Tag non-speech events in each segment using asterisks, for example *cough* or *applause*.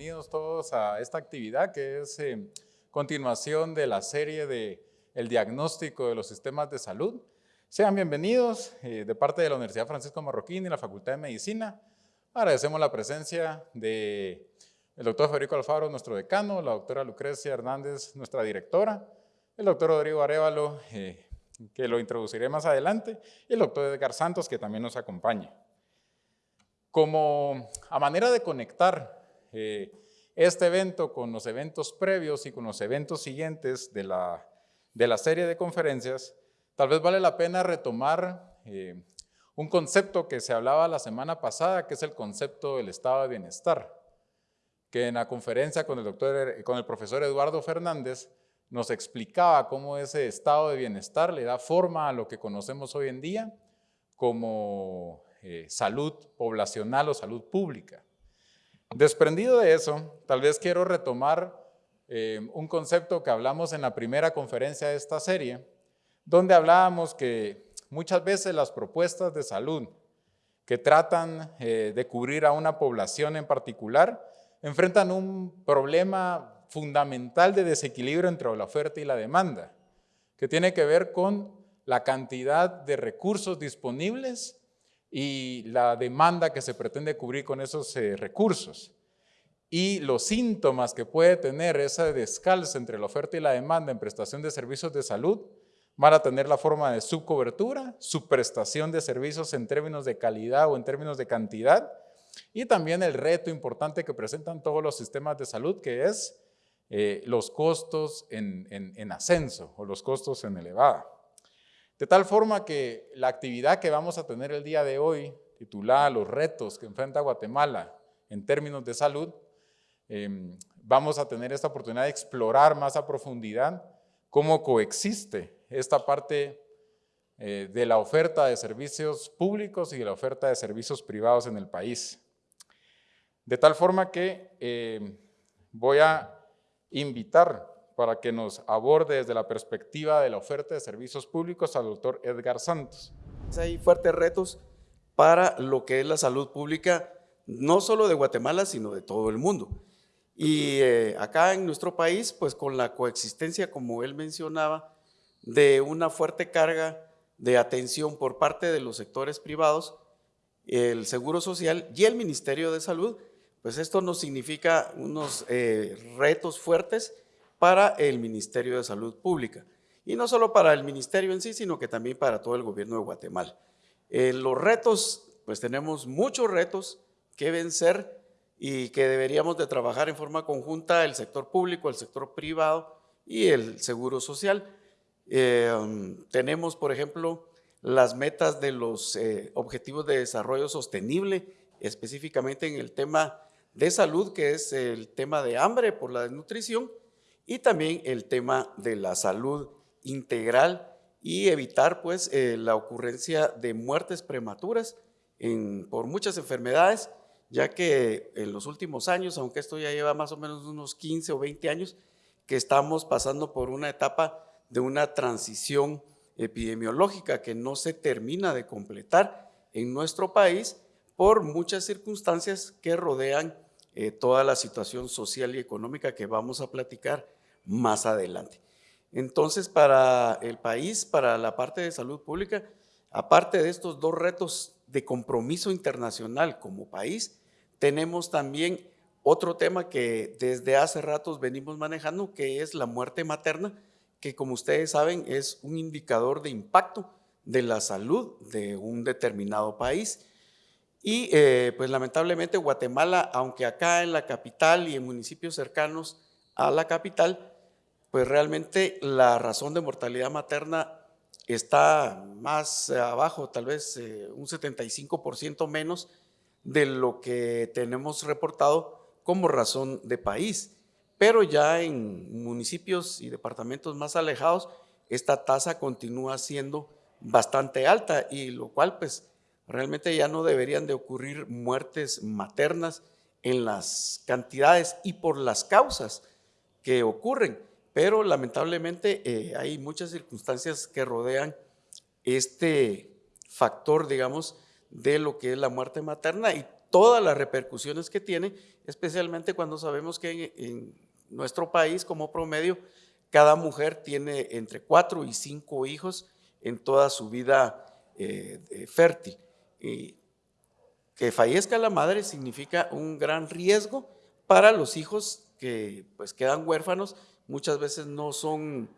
bienvenidos todos a esta actividad que es eh, continuación de la serie de el diagnóstico de los sistemas de salud. Sean bienvenidos eh, de parte de la Universidad Francisco Marroquín y la Facultad de Medicina. Agradecemos la presencia de el doctor Federico Alfaro, nuestro decano, la doctora Lucrecia Hernández, nuestra directora, el doctor Rodrigo Arevalo, eh, que lo introduciré más adelante, y el doctor Edgar Santos, que también nos acompaña. Como a manera de conectar eh, este evento con los eventos previos y con los eventos siguientes de la, de la serie de conferencias, tal vez vale la pena retomar eh, un concepto que se hablaba la semana pasada, que es el concepto del estado de bienestar, que en la conferencia con el, doctor, con el profesor Eduardo Fernández nos explicaba cómo ese estado de bienestar le da forma a lo que conocemos hoy en día como eh, salud poblacional o salud pública. Desprendido de eso, tal vez quiero retomar eh, un concepto que hablamos en la primera conferencia de esta serie, donde hablábamos que muchas veces las propuestas de salud que tratan eh, de cubrir a una población en particular enfrentan un problema fundamental de desequilibrio entre la oferta y la demanda, que tiene que ver con la cantidad de recursos disponibles y la demanda que se pretende cubrir con esos eh, recursos. Y los síntomas que puede tener esa descalza entre la oferta y la demanda en prestación de servicios de salud van a tener la forma de subcobertura, subprestación de servicios en términos de calidad o en términos de cantidad, y también el reto importante que presentan todos los sistemas de salud, que es eh, los costos en, en, ascenso o los costos en elevada. De tal forma que la actividad que vamos a tener el día de hoy, titulada Los retos que enfrenta Guatemala en términos de salud, em, vamos a tener esta oportunidad de explorar más a profundidad cómo coexiste esta parte eh, de la oferta de servicios públicos y de la oferta de servicios privados en el país. De tal forma que em, voy a invitar para que nos aborde desde la perspectiva de la oferta de servicios públicos al doctor Edgar Santos. Hay fuertes retos para lo que es la salud pública, no solo de Guatemala, sino de todo el mundo. Y eh, acá en nuestro país, pues con la coexistencia, como él mencionaba, de una fuerte carga de atención por parte de los sectores privados, el Seguro Social y el Ministerio de Salud, pues esto nos significa unos eh, retos fuertes para el Ministerio de Salud Pública. Y no solo para el ministerio en sí, sino que también para todo el gobierno de Guatemala. Eh, los retos, pues tenemos muchos retos que vencer y que deberíamos de trabajar en forma conjunta el sector público, el sector privado y el seguro social. Eh, tenemos, por ejemplo, las metas de los Objetivos de Desarrollo Sostenible, específicamente en el tema de salud, que es el tema de hambre por la desnutrición, y también el tema de la salud integral y evitar pues eh, la ocurrencia de muertes prematuras por muchas enfermedades, ya que en los últimos años, aunque esto ya lleva más o menos unos 15 o 20 años, que estamos pasando por una etapa de una transición epidemiológica que no se termina de completar en nuestro país por muchas circunstancias que rodean eh, toda la situación social y económica que vamos a platicar más adelante. Entonces, para el país, para la parte de salud pública, aparte de estos dos retos de compromiso internacional como país, tenemos también otro tema que desde hace ratos venimos manejando, que es la muerte materna, que como ustedes saben es un indicador de impacto de la salud de un determinado país y eh, pues lamentablemente Guatemala, aunque acá en la capital y en municipios cercanos a la capital, pues realmente la razón de mortalidad materna está más abajo, tal vez eh, un 75% menos de lo que tenemos reportado como razón de país. Pero ya en municipios y departamentos más alejados, esta tasa continúa siendo bastante alta y lo cual pues Realmente ya no deberían de ocurrir muertes maternas en las cantidades y por las causas que ocurren, pero lamentablemente eh, hay muchas circunstancias que rodean este factor, digamos, de lo que es la muerte materna y todas las repercusiones que tiene, especialmente cuando sabemos que en, nuestro país, como promedio, cada mujer tiene entre cuatro y cinco hijos en toda su vida eh, fértil. Y que fallezca la madre significa un gran riesgo para los hijos que pues quedan huérfanos, muchas veces no son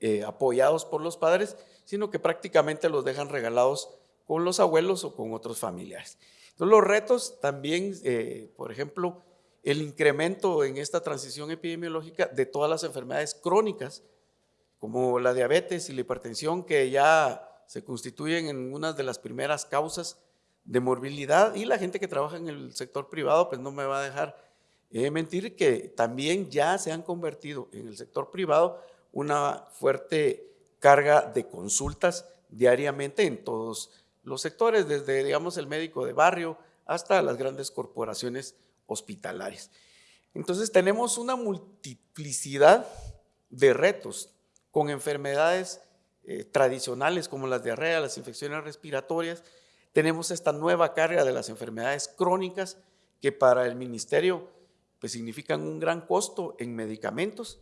eh, apoyados por los padres, sino que prácticamente los dejan regalados con los abuelos o con otros familiares. Entonces los retos también, eh, por ejemplo, el incremento en esta transición epidemiológica de todas las enfermedades crónicas, como la diabetes y la hipertensión, que ya se constituyen en una de las primeras causas de morbilidad, y la gente que trabaja en el sector privado, pues no me va a dejar eh, mentir que también ya se han convertido en el sector privado una fuerte carga de consultas diariamente en todos los sectores, desde, digamos, el médico de barrio hasta las grandes corporaciones hospitalarias. Entonces tenemos una multiplicidad de retos con enfermedades eh, tradicionales como las diarreas, las infecciones respiratorias. Tenemos esta nueva carga de las enfermedades crónicas que para el ministerio pues, significan un gran costo en medicamentos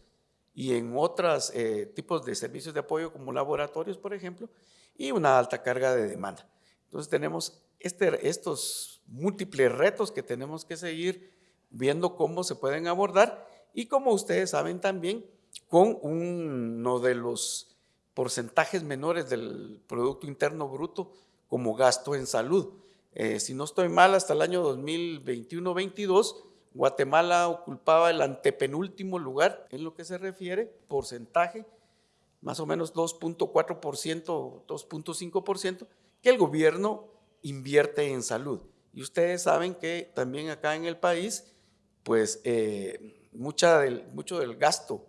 y en otros eh, tipos de servicios de apoyo como laboratorios, por ejemplo, y una alta carga de demanda. Entonces tenemos este, estos múltiples retos que tenemos que seguir viendo cómo se pueden abordar y como ustedes saben también, con uno de los porcentajes menores del Producto Interno Bruto como gasto en salud. Eh, si no estoy mal, hasta el año 2021-22 Guatemala ocupaba el antepenúltimo lugar en lo que se refiere, porcentaje, más o menos 2.4%, 2.5%, que el gobierno invierte en salud. Y ustedes saben que también acá en el país, pues eh, mucha del, mucho del gasto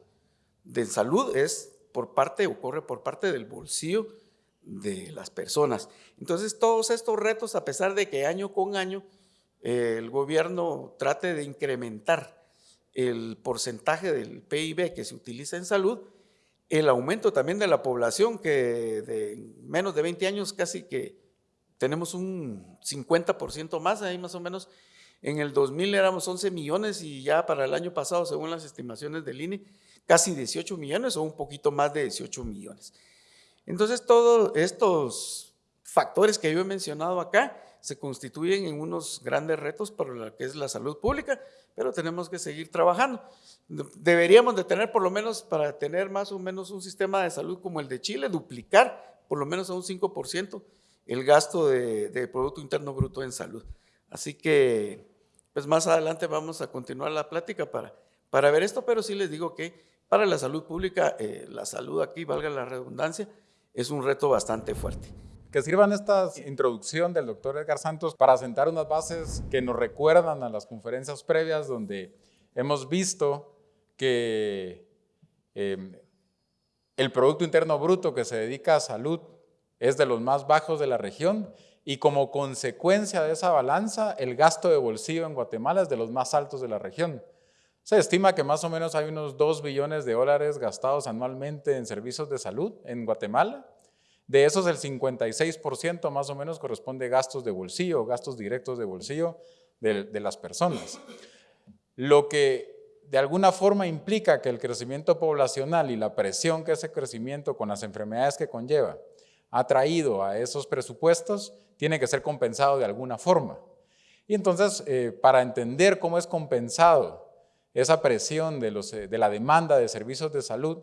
de salud es por parte, ocurre por parte del bolsillo de las personas. Entonces todos estos retos, a pesar de que año con año el gobierno trate de incrementar el porcentaje del PIB que se utiliza en salud, el aumento también de la población, que de menos de 20 años casi que tenemos un 50% más, ahí más o menos. En el 2000 éramos 11 millones y ya para el año pasado, según las estimaciones del INE, casi 18 millones o un poquito más de 18 millones. Entonces, todos estos factores que yo he mencionado acá se constituyen en unos grandes retos para lo que es la salud pública, pero tenemos que seguir trabajando. Deberíamos de tener por lo menos, para tener más o menos un sistema de salud como el de Chile, duplicar por lo menos a un 5% el gasto de, Producto Interno Bruto en salud. Así que, pues más adelante vamos a continuar la plática para, para ver esto, pero sí les digo que para la salud pública, eh, la salud aquí, valga la redundancia, es un reto bastante fuerte que sirvan esta introducción del doctor Edgar Santos para sentar unas bases que nos recuerdan a las conferencias previas donde hemos visto que em, el Producto Interno Bruto que se dedica a salud es de los más bajos de la región y como consecuencia de esa balanza, el gasto de bolsillo en Guatemala es de los más altos de la región. Se estima que más o menos hay unos 2 billones de dólares gastados anualmente en servicios de salud en Guatemala de esos el 56% más o menos corresponde a gastos de bolsillo, gastos directos de bolsillo de, las personas. Lo que de alguna forma implica que el crecimiento poblacional y la presión que ese crecimiento con las enfermedades que conlleva ha traído a esos presupuestos tiene que ser compensado de alguna forma. Y entonces, eh, para entender cómo es compensado esa presión de, de la demanda de servicios de salud,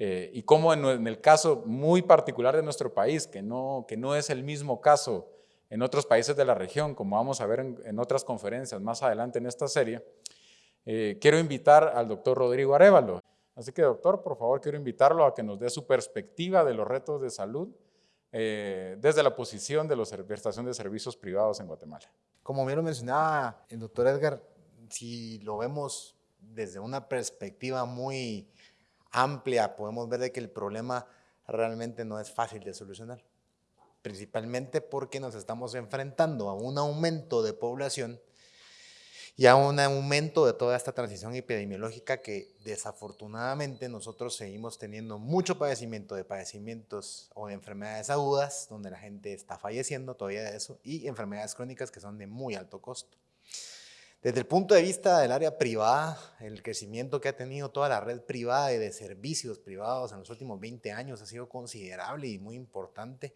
eh, y cómo en, el caso muy particular de nuestro país, que no, que no es el mismo caso en otros países de la región, como vamos a ver en, otras conferencias más adelante en esta serie, eh, quiero invitar al doctor Rodrigo Arevalo. Así que doctor, por favor, quiero invitarlo a que nos dé su perspectiva de los retos de salud eh, desde la posición de la prestación de servicios privados en Guatemala. Como bien lo mencionaba el doctor Edgar, si lo vemos desde una perspectiva muy amplia, podemos ver de que el problema realmente no es fácil de solucionar. Principalmente porque nos estamos enfrentando a un aumento de población y a un aumento de toda esta transición epidemiológica que desafortunadamente nosotros seguimos teniendo mucho padecimiento de padecimientos o de enfermedades agudas, donde la gente está falleciendo todavía de eso, y enfermedades crónicas que son de muy alto costo. Desde el punto de vista del área privada, el crecimiento que ha tenido toda la red privada y de servicios privados en los últimos 20 años ha sido considerable y muy importante,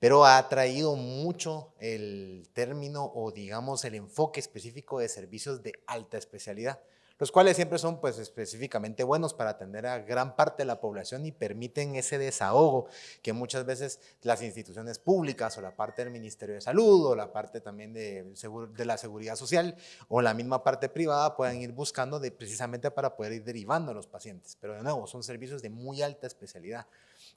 pero ha traído mucho el término o digamos el enfoque específico de servicios de alta especialidad los cuales siempre son pues específicamente buenos para atender a gran parte de la población y permiten ese desahogo que muchas veces las instituciones públicas o la parte del Ministerio de Salud o la parte también de, de la Seguridad Social o la misma parte privada puedan ir buscando de, precisamente para poder ir derivando a los pacientes. Pero de nuevo, son servicios de muy alta especialidad.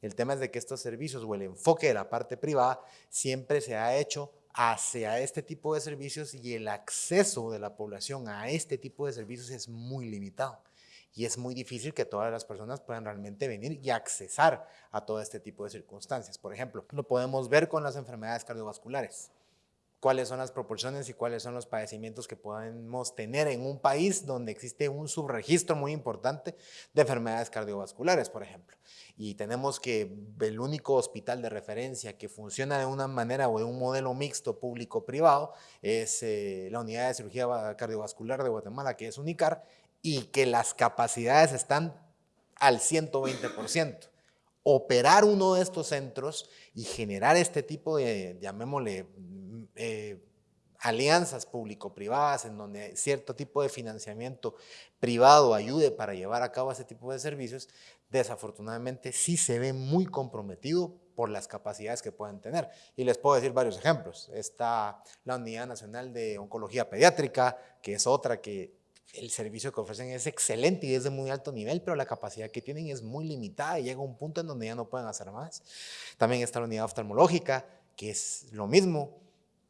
El tema es de que estos servicios o el enfoque de la parte privada siempre se ha hecho hacia este tipo de servicios y el acceso de la población a este tipo de servicios es muy limitado. Y es muy difícil que todas las personas puedan realmente venir y accesar a todo este tipo de circunstancias. Por ejemplo, lo podemos ver con las enfermedades cardiovasculares cuáles son las proporciones y cuáles son los padecimientos que podemos tener en un país donde existe un subregistro muy importante de enfermedades cardiovasculares, por ejemplo. Y tenemos que el único hospital de referencia que funciona de una manera o de un modelo mixto público-privado es eh, la Unidad de Cirugía Cardiovascular de Guatemala, que es UNICAR, y que las capacidades están al 120% operar uno de estos centros y generar este tipo de, llamémosle, eh, alianzas público-privadas en donde cierto tipo de financiamiento privado ayude para llevar a cabo ese tipo de servicios, desafortunadamente sí se ve muy comprometido por las capacidades que pueden tener. Y les puedo decir varios ejemplos. Está la Unidad Nacional de Oncología Pediátrica, que es otra que el servicio que ofrecen es excelente y es de muy alto nivel, pero la capacidad que tienen es muy limitada y llega a un punto en donde ya no pueden hacer más. También está la unidad oftalmológica, que es lo mismo,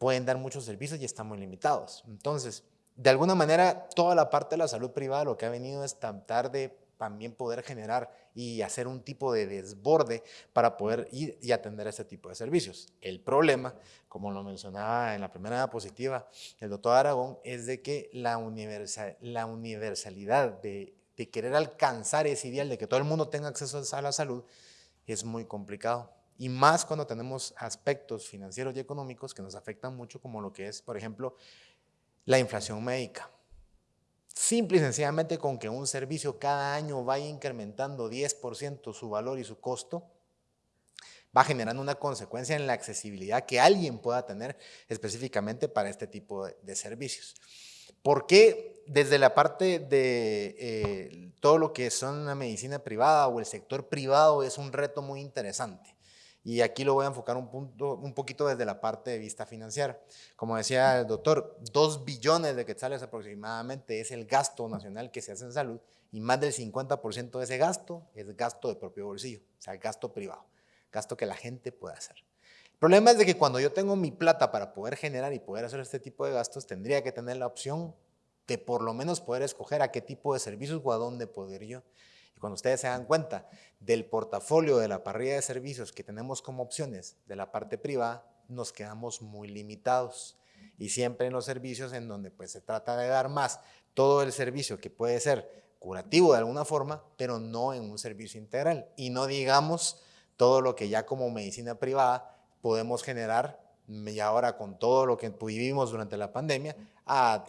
pueden dar muchos servicios y están muy limitados. Entonces, de alguna manera, toda la parte de la salud privada lo que ha venido es tratar de también poder generar y hacer un tipo de desborde para poder ir y atender este tipo de servicios. El problema, como lo mencionaba en la primera diapositiva el doctor Aragón, es de que la, universal, la universalidad de, de querer alcanzar ese ideal de que todo el mundo tenga acceso a la salud es muy complicado. Y más cuando tenemos aspectos financieros y económicos que nos afectan mucho, como lo que es, por ejemplo, la inflación médica. Simple y sencillamente con que un servicio cada año vaya incrementando 10% su valor y su costo, va generando una consecuencia en la accesibilidad que alguien pueda tener específicamente para este tipo de, servicios. ¿Por qué desde la parte de eh, todo lo que son la medicina privada o el sector privado es un reto muy interesante? Y aquí lo voy a enfocar un, punto, un poquito desde la parte de vista financiera. Como decía el doctor, dos billones de quetzales aproximadamente es el gasto nacional que se hace en salud y más del 50% de ese gasto es gasto de propio bolsillo, o sea, gasto privado, gasto que la gente puede hacer. El problema es de que cuando yo tengo mi plata para poder generar y poder hacer este tipo de gastos, tendría que tener la opción de por lo menos poder escoger a qué tipo de servicios o a dónde poder yo cuando ustedes se dan cuenta del portafolio de la parrilla de servicios que tenemos como opciones de la parte privada, nos quedamos muy limitados. Y siempre en los servicios en donde pues, se trata de dar más todo el servicio que puede ser curativo de alguna forma, pero no en un servicio integral. Y no digamos todo lo que ya como medicina privada podemos generar y ahora con todo lo que vivimos durante la pandemia,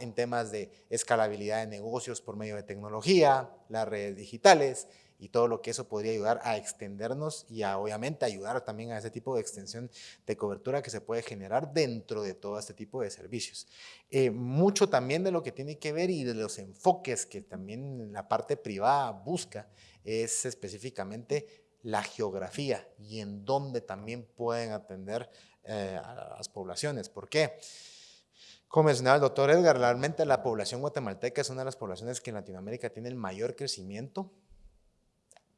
en temas de escalabilidad de negocios por medio de tecnología, las redes digitales y todo lo que eso podría ayudar a extendernos y a obviamente ayudar también a ese tipo de extensión de cobertura que se puede generar dentro de todo este tipo de servicios. Eh, mucho también de lo que tiene que ver y de los enfoques que también la parte privada busca es específicamente la geografía y en dónde también pueden atender eh, a las poblaciones. ¿Por qué? Como mencionaba el doctor Edgar, realmente la población guatemalteca es una de las poblaciones que en Latinoamérica tiene el mayor crecimiento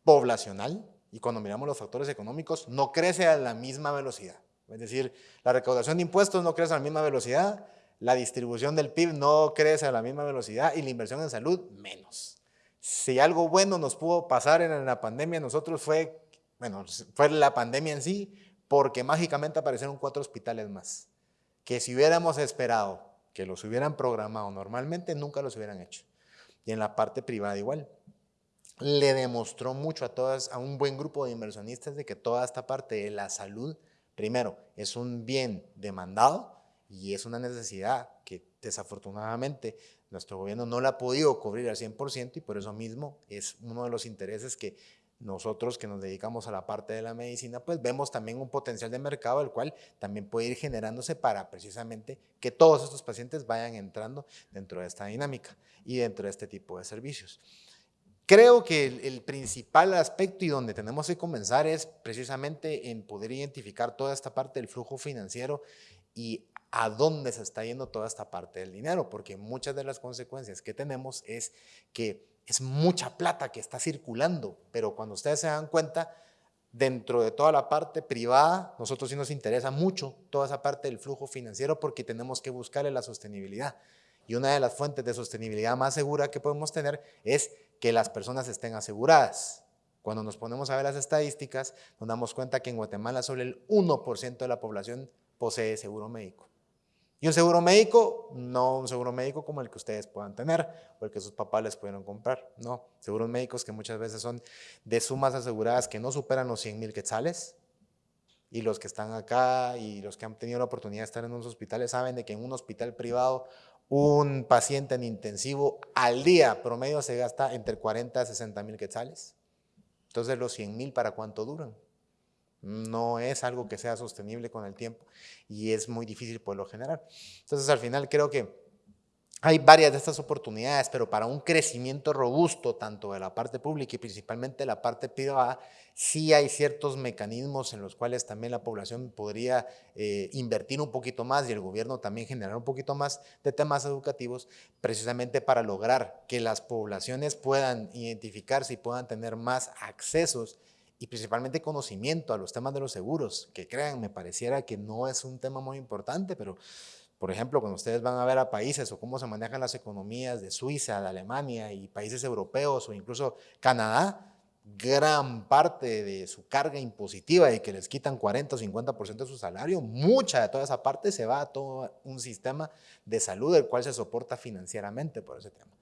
poblacional y cuando miramos los factores económicos no crece a la misma velocidad. Es decir, la recaudación de impuestos no crece a la misma velocidad, la distribución del PIB no crece a la misma velocidad y la inversión en salud menos. Si algo bueno nos pudo pasar en la pandemia, nosotros fue, bueno, fue la pandemia en sí, porque mágicamente aparecieron cuatro hospitales más. Que si hubiéramos esperado que los hubieran programado normalmente, nunca los hubieran hecho. Y en la parte privada igual. Le demostró mucho a todas, a un buen grupo de inversionistas de que toda esta parte de la salud, primero, es un bien demandado y es una necesidad que desafortunadamente nuestro gobierno no la ha podido cubrir al 100% y por eso mismo es uno de los intereses que nosotros que nos dedicamos a la parte de la medicina, pues vemos también un potencial de mercado, el cual también puede ir generándose para precisamente que todos estos pacientes vayan entrando dentro de esta dinámica y dentro de este tipo de servicios. Creo que el, el, principal aspecto y donde tenemos que comenzar es precisamente en poder identificar toda esta parte del flujo financiero y a dónde se está yendo toda esta parte del dinero, porque muchas de las consecuencias que tenemos es que es mucha plata que está circulando, pero cuando ustedes se dan cuenta, dentro de toda la parte privada, nosotros sí nos interesa mucho toda esa parte del flujo financiero porque tenemos que buscarle la sostenibilidad. Y una de las fuentes de sostenibilidad más segura que podemos tener es que las personas estén aseguradas. Cuando nos ponemos a ver las estadísticas, nos damos cuenta que en Guatemala solo el 1% de la población posee seguro médico. Y un seguro médico, no un seguro médico como el que ustedes puedan tener o el que sus papás les pudieron comprar, no. Seguros médicos que muchas veces son de sumas aseguradas que no superan los 100 mil quetzales. Y los que están acá y los que han tenido la oportunidad de estar en unos hospitales saben de que en un hospital privado un paciente en intensivo al día promedio se gasta entre 40 a 60 mil quetzales. Entonces los 100 mil, ¿para cuánto duran? No es algo que sea sostenible con el tiempo y es muy difícil poderlo generar. Entonces al final creo que hay varias de estas oportunidades, pero para un crecimiento robusto, tanto de la parte pública y principalmente de la parte privada, sí hay ciertos mecanismos en los cuales también la población podría eh, invertir un poquito más y el gobierno también generar un poquito más de temas educativos, precisamente para lograr que las poblaciones puedan identificarse y puedan tener más accesos y principalmente conocimiento a los temas de los seguros, que crean, me pareciera que no es un tema muy importante, pero por ejemplo, cuando ustedes van a ver a países o cómo se manejan las economías de Suiza, de Alemania y países europeos o incluso Canadá, gran parte de su carga impositiva y que les quitan 40 o 50% de su salario, mucha de toda esa parte se va a todo un sistema de salud el cual se soporta financieramente por ese tema.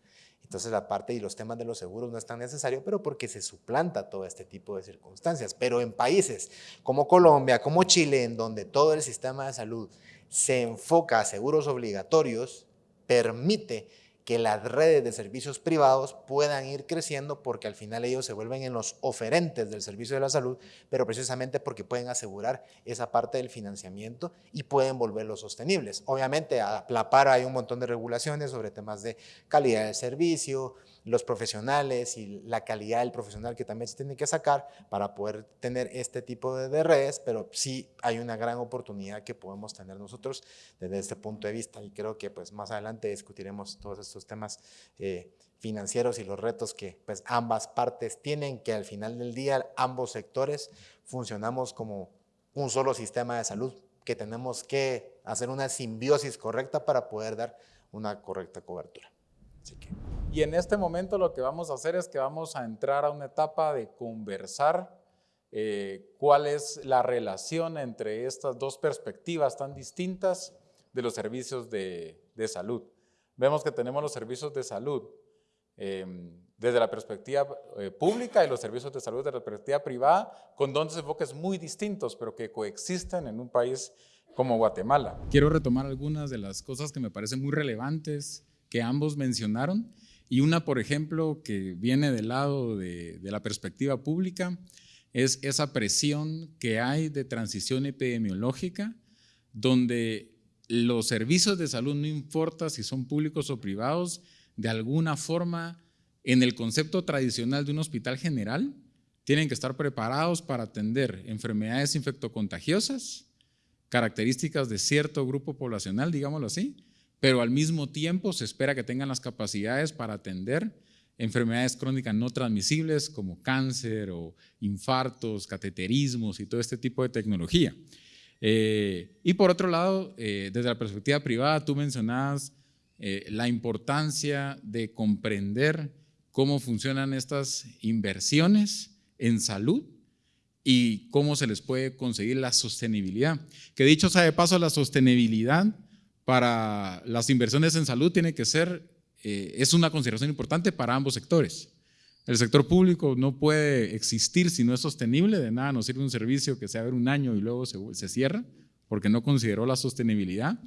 Entonces la parte y los temas de los seguros no es tan necesario, pero porque se suplanta todo este tipo de circunstancias. Pero en países como Colombia, como Chile, en donde todo el sistema de salud se enfoca a seguros obligatorios, permite que las redes de servicios privados puedan ir creciendo porque al final ellos se vuelven en los oferentes del servicio de la salud, pero precisamente porque pueden asegurar esa parte del financiamiento y pueden volverlos sostenibles. Obviamente a la par hay un montón de regulaciones sobre temas de calidad del servicio, los profesionales y la calidad del profesional que también se tiene que sacar para poder tener este tipo de, redes, pero sí hay una gran oportunidad que podemos tener nosotros desde este punto de vista y creo que pues más adelante discutiremos todos estos temas eh, financieros y los retos que pues ambas partes tienen, que al final del día ambos sectores funcionamos como un solo sistema de salud, que tenemos que hacer una simbiosis correcta para poder dar una correcta cobertura. Así que... Y en este momento lo que vamos a hacer es que vamos a entrar a una etapa de conversar eh, cuál es la relación entre estas dos perspectivas tan distintas de los servicios de, salud. Vemos que tenemos los servicios de salud em, desde la perspectiva eh, pública y los servicios de salud desde la perspectiva privada, con dos enfoques muy distintos, pero que coexisten en un país como Guatemala. Quiero retomar algunas de las cosas que me parecen muy relevantes que ambos mencionaron y una, por ejemplo, que viene del lado de, la perspectiva pública, es esa presión que hay de transición epidemiológica, donde los servicios de salud, no importa si son públicos o privados, de alguna forma, en el concepto tradicional de un hospital general, tienen que estar preparados para atender enfermedades infectocontagiosas, características de cierto grupo poblacional, digámoslo así, pero al mismo tiempo se espera que tengan las capacidades para atender enfermedades crónicas no transmisibles como cáncer o infartos, cateterismos y todo este tipo de tecnología. Eh, y por otro lado, eh, desde la perspectiva privada, tú mencionabas eh, la importancia de comprender cómo funcionan estas inversiones en salud y cómo se les puede conseguir la sostenibilidad. Que dicho sea de paso, la sostenibilidad para las inversiones en salud tiene que ser, eh, es una consideración importante para ambos sectores. El sector público no puede existir si no es sostenible, de nada nos sirve un servicio que se abre un año y luego se, se cierra, porque no consideró la sostenibilidad.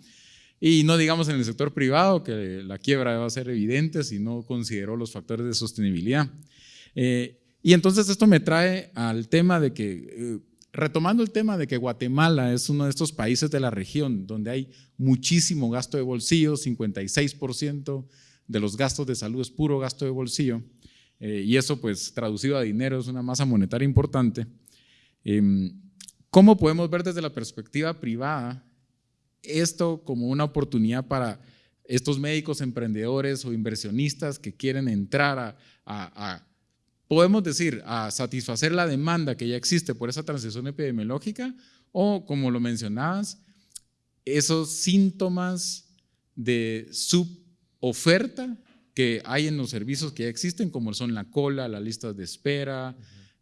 Y no digamos en el sector privado, que la quiebra va a ser evidente si no consideró los factores de sostenibilidad. Eh, y entonces esto me trae al tema de que, eh, retomando el tema de que Guatemala es uno de estos países de la región donde hay muchísimo gasto de bolsillo, 56% de los gastos de salud es puro gasto de bolsillo, eh, y eso pues traducido a dinero es una masa monetaria importante. Em, ¿Cómo podemos ver desde la perspectiva privada esto como una oportunidad para estos médicos emprendedores o inversionistas que quieren entrar a, podemos decir, a satisfacer la demanda que ya existe por esa transición epidemiológica o, como lo mencionabas, esos síntomas de suboferta que hay en los servicios que ya existen, como son la cola, las listas de espera,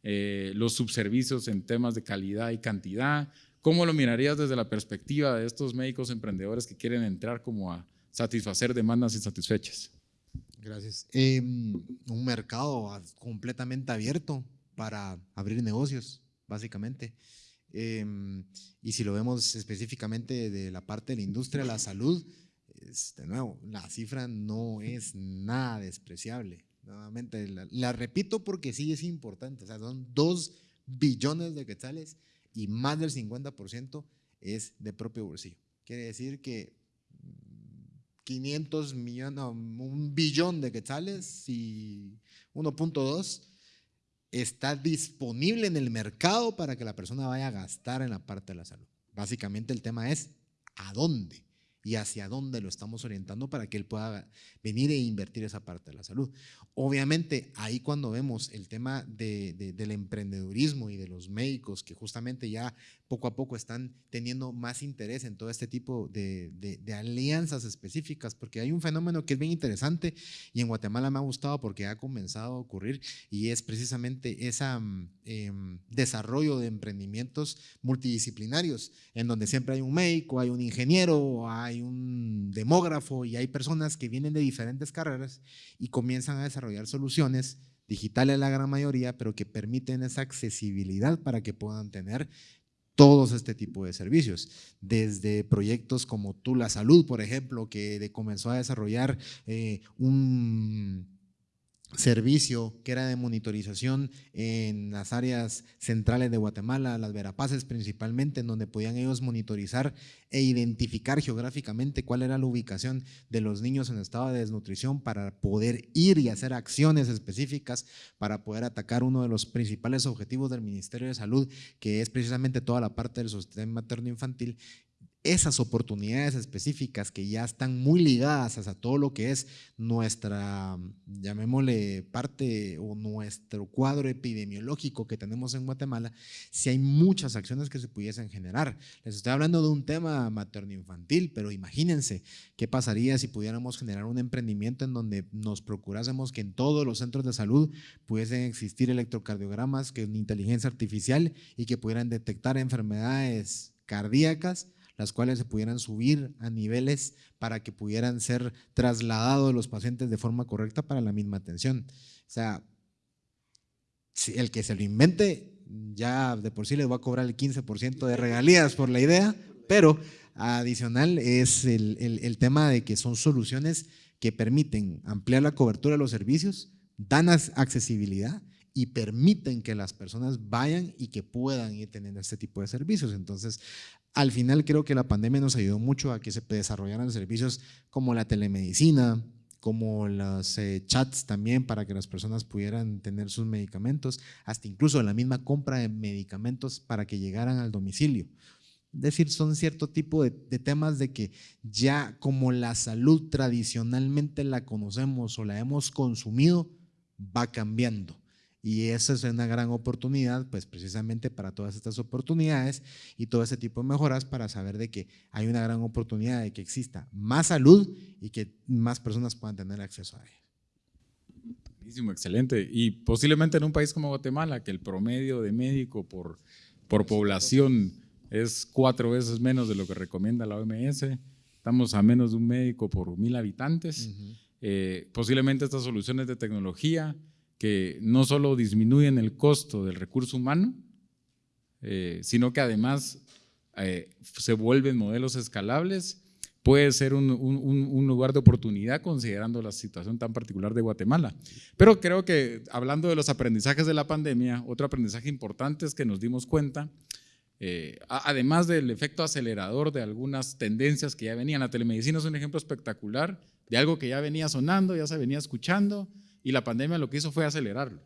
eh, los subservicios en temas de calidad y cantidad, ¿Cómo lo mirarías desde la perspectiva de estos médicos emprendedores que quieren entrar como a satisfacer demandas insatisfechas? Gracias. Em, un mercado completamente abierto para abrir negocios, básicamente. Em, y si lo vemos específicamente de la parte de la industria la salud, de nuevo, la cifra no es nada despreciable. Nuevamente, la, la repito porque sí es importante. O sea, son dos billones de quetzales y más del 50% es de propio bolsillo. Quiere decir que 500 millones, un billón de quetzales y 1.2 está disponible en el mercado para que la persona vaya a gastar en la parte de la salud. Básicamente el tema es ¿a dónde? Y hacia dónde lo estamos orientando para que él pueda venir e invertir esa parte de la salud. Obviamente, ahí cuando vemos el tema del emprendedurismo y de los médicos que justamente ya poco a poco están teniendo más interés en todo este tipo de, alianzas específicas, porque hay un fenómeno que es bien interesante y en Guatemala me ha gustado porque ha comenzado a ocurrir y es precisamente ese mm, em, desarrollo de emprendimientos multidisciplinarios, en donde siempre hay un médico, hay un ingeniero, hay un demógrafo y hay personas que vienen de diferentes carreras y comienzan a desarrollar soluciones digitales la gran mayoría, pero que permiten esa accesibilidad para que puedan tener todos este tipo de servicios, desde proyectos como Tú la Salud, por ejemplo, que comenzó a desarrollar eh, un servicio que era de monitorización en las áreas centrales de Guatemala, las Verapaces principalmente, en donde podían ellos monitorizar e identificar geográficamente cuál era la ubicación de los niños en estado de desnutrición para poder ir y hacer acciones específicas para poder atacar uno de los principales objetivos del Ministerio de Salud, que es precisamente toda la parte del sostén materno-infantil esas oportunidades específicas que ya están muy ligadas a todo lo que es nuestra, llamémosle parte o nuestro cuadro epidemiológico que tenemos en Guatemala, si hay muchas acciones que se pudiesen generar. Les estoy hablando de un tema materno-infantil, pero imagínense qué pasaría si pudiéramos generar un emprendimiento en donde nos procurásemos que en todos los centros de salud pudiesen existir electrocardiogramas, que inteligencia artificial y que pudieran detectar enfermedades cardíacas las cuales se pudieran subir a niveles para que pudieran ser trasladados los pacientes de forma correcta para la misma atención. O sea, si el que se lo invente ya de por sí les va a cobrar el 15% de regalías por la idea, pero adicional es el, el, tema de que son soluciones que permiten ampliar la cobertura de los servicios, dan accesibilidad y permiten que las personas vayan y que puedan ir teniendo este tipo de servicios. Entonces, al final creo que la pandemia nos ayudó mucho a que se desarrollaran servicios como la telemedicina, como los eh, chats también para que las personas pudieran tener sus medicamentos, hasta incluso la misma compra de medicamentos para que llegaran al domicilio. Es decir, son cierto tipo de, de, temas de que ya como la salud tradicionalmente la conocemos o la hemos consumido, va cambiando. Y esa es una gran oportunidad, pues precisamente para todas estas oportunidades y todo ese tipo de mejoras para saber de que hay una gran oportunidad de que exista más salud y que más personas puedan tener acceso a ella. Buenísimo, excelente. Y posiblemente en un país como Guatemala, que el promedio de médico por, por población es cuatro veces menos de lo que recomienda la OMS, Estamos a menos de un médico por mil habitantes. Eh, posiblemente estas soluciones de tecnología que no solo disminuyen el costo del recurso humano, eh, sino que además eh, se vuelven modelos escalables, puede ser un, lugar de oportunidad considerando la situación tan particular de Guatemala. Pero creo que hablando de los aprendizajes de la pandemia, otro aprendizaje importante es que nos dimos cuenta eh, además del efecto acelerador de algunas tendencias que ya venían. La telemedicina es un ejemplo espectacular de algo que ya venía sonando, ya se venía escuchando, y la pandemia lo que hizo fue acelerarlo.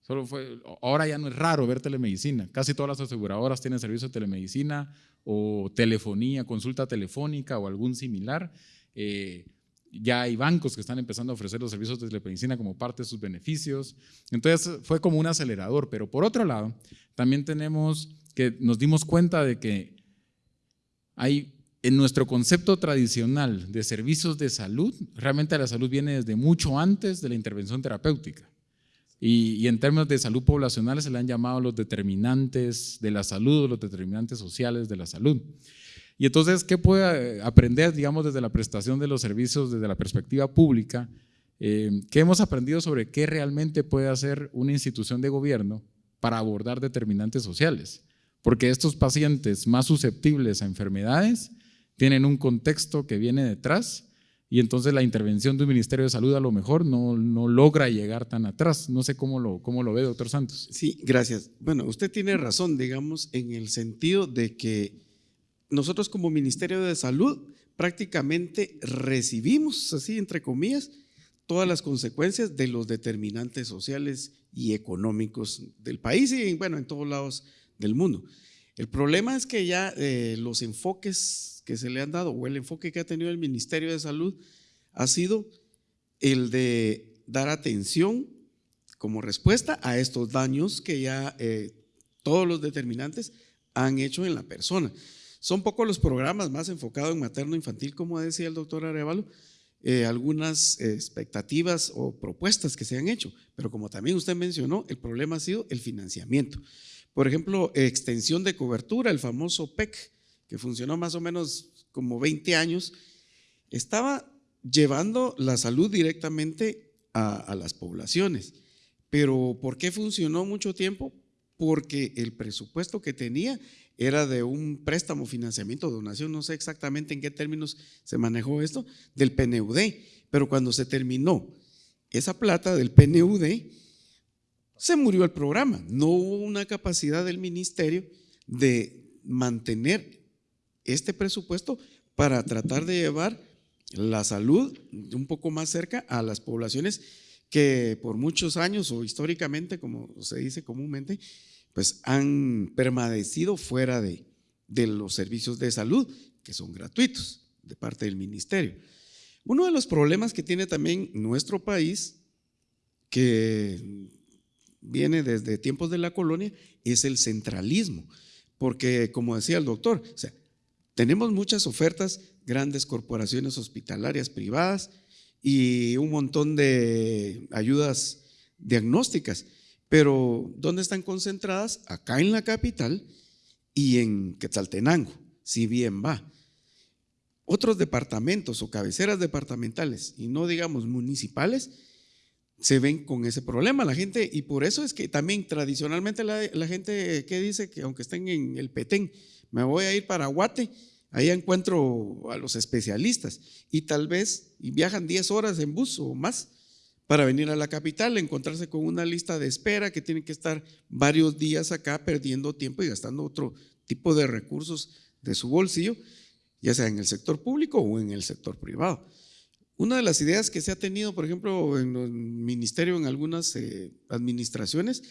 Solo fue, ahora ya no es raro ver telemedicina. Casi todas las aseguradoras tienen servicio de telemedicina o telefonía, consulta telefónica o algún similar. Eh, ya hay bancos que están empezando a ofrecer los servicios de telemedicina como parte de sus beneficios. Entonces fue como un acelerador. Pero por otro lado, también tenemos que nos dimos cuenta de que hay en nuestro concepto tradicional de servicios de salud, realmente la salud viene desde mucho antes de la intervención terapéutica. Y, en términos de salud poblacional se le han llamado los determinantes de la salud, los determinantes sociales de la salud. Y entonces, ¿qué puede aprender, digamos, desde la prestación de los servicios, desde la perspectiva pública? Eh, ¿Qué hemos aprendido sobre qué realmente puede hacer una institución de gobierno para abordar determinantes sociales? porque estos pacientes más susceptibles a enfermedades tienen un contexto que viene detrás y entonces la intervención de un Ministerio de Salud a lo mejor no, no logra llegar tan atrás. No sé cómo lo, cómo lo ve, doctor Santos. Sí, gracias. Bueno, usted tiene razón, digamos, en el sentido de que nosotros como Ministerio de Salud prácticamente recibimos, así entre comillas, todas las consecuencias de los determinantes sociales y económicos del país y, bueno, en todos lados del mundo. El problema es que ya eh, los enfoques que se le han dado o el enfoque que ha tenido el Ministerio de Salud ha sido el de dar atención como respuesta a estos daños que ya eh, todos los determinantes han hecho en la persona. Son pocos los programas más enfocados en materno infantil, como decía el doctor Arevalo, eh, algunas expectativas o propuestas que se han hecho, pero como también usted mencionó, el problema ha sido el financiamiento. Por ejemplo, extensión de cobertura, el famoso PEC, que funcionó más o menos como 20 años, estaba llevando la salud directamente a, las poblaciones. Pero ¿por qué funcionó mucho tiempo? Porque el presupuesto que tenía era de un préstamo, financiamiento, donación, no sé exactamente en qué términos se manejó esto, del PNUD. Pero cuando se terminó esa plata del PNUD, se murió el programa. No hubo una capacidad del ministerio de mantener este presupuesto para tratar de llevar la salud un poco más cerca a las poblaciones que por muchos años o históricamente, como se dice comúnmente, pues han permanecido fuera de, de los servicios de salud, que son gratuitos de parte del ministerio. Uno de los problemas que tiene también nuestro país, que viene desde tiempos de la colonia, es el centralismo. Porque, como decía el doctor, o sea, tenemos muchas ofertas, grandes corporaciones hospitalarias privadas y un montón de ayudas diagnósticas, pero ¿dónde están concentradas? Acá en la capital y en Quetzaltenango, si bien va. Otros departamentos o cabeceras departamentales, y no digamos municipales, se ven con ese problema la gente y por eso es que también tradicionalmente la, gente que dice que aunque estén en el Petén, me voy a ir para Guate, ahí encuentro a los especialistas y tal vez viajan 10 horas en bus o más para venir a la capital, encontrarse con una lista de espera que tienen que estar varios días acá perdiendo tiempo y gastando otro tipo de recursos de su bolsillo, ya sea en el sector público o en el sector privado. Una de las ideas que se ha tenido, por ejemplo, en el ministerio, en algunas eh, administraciones,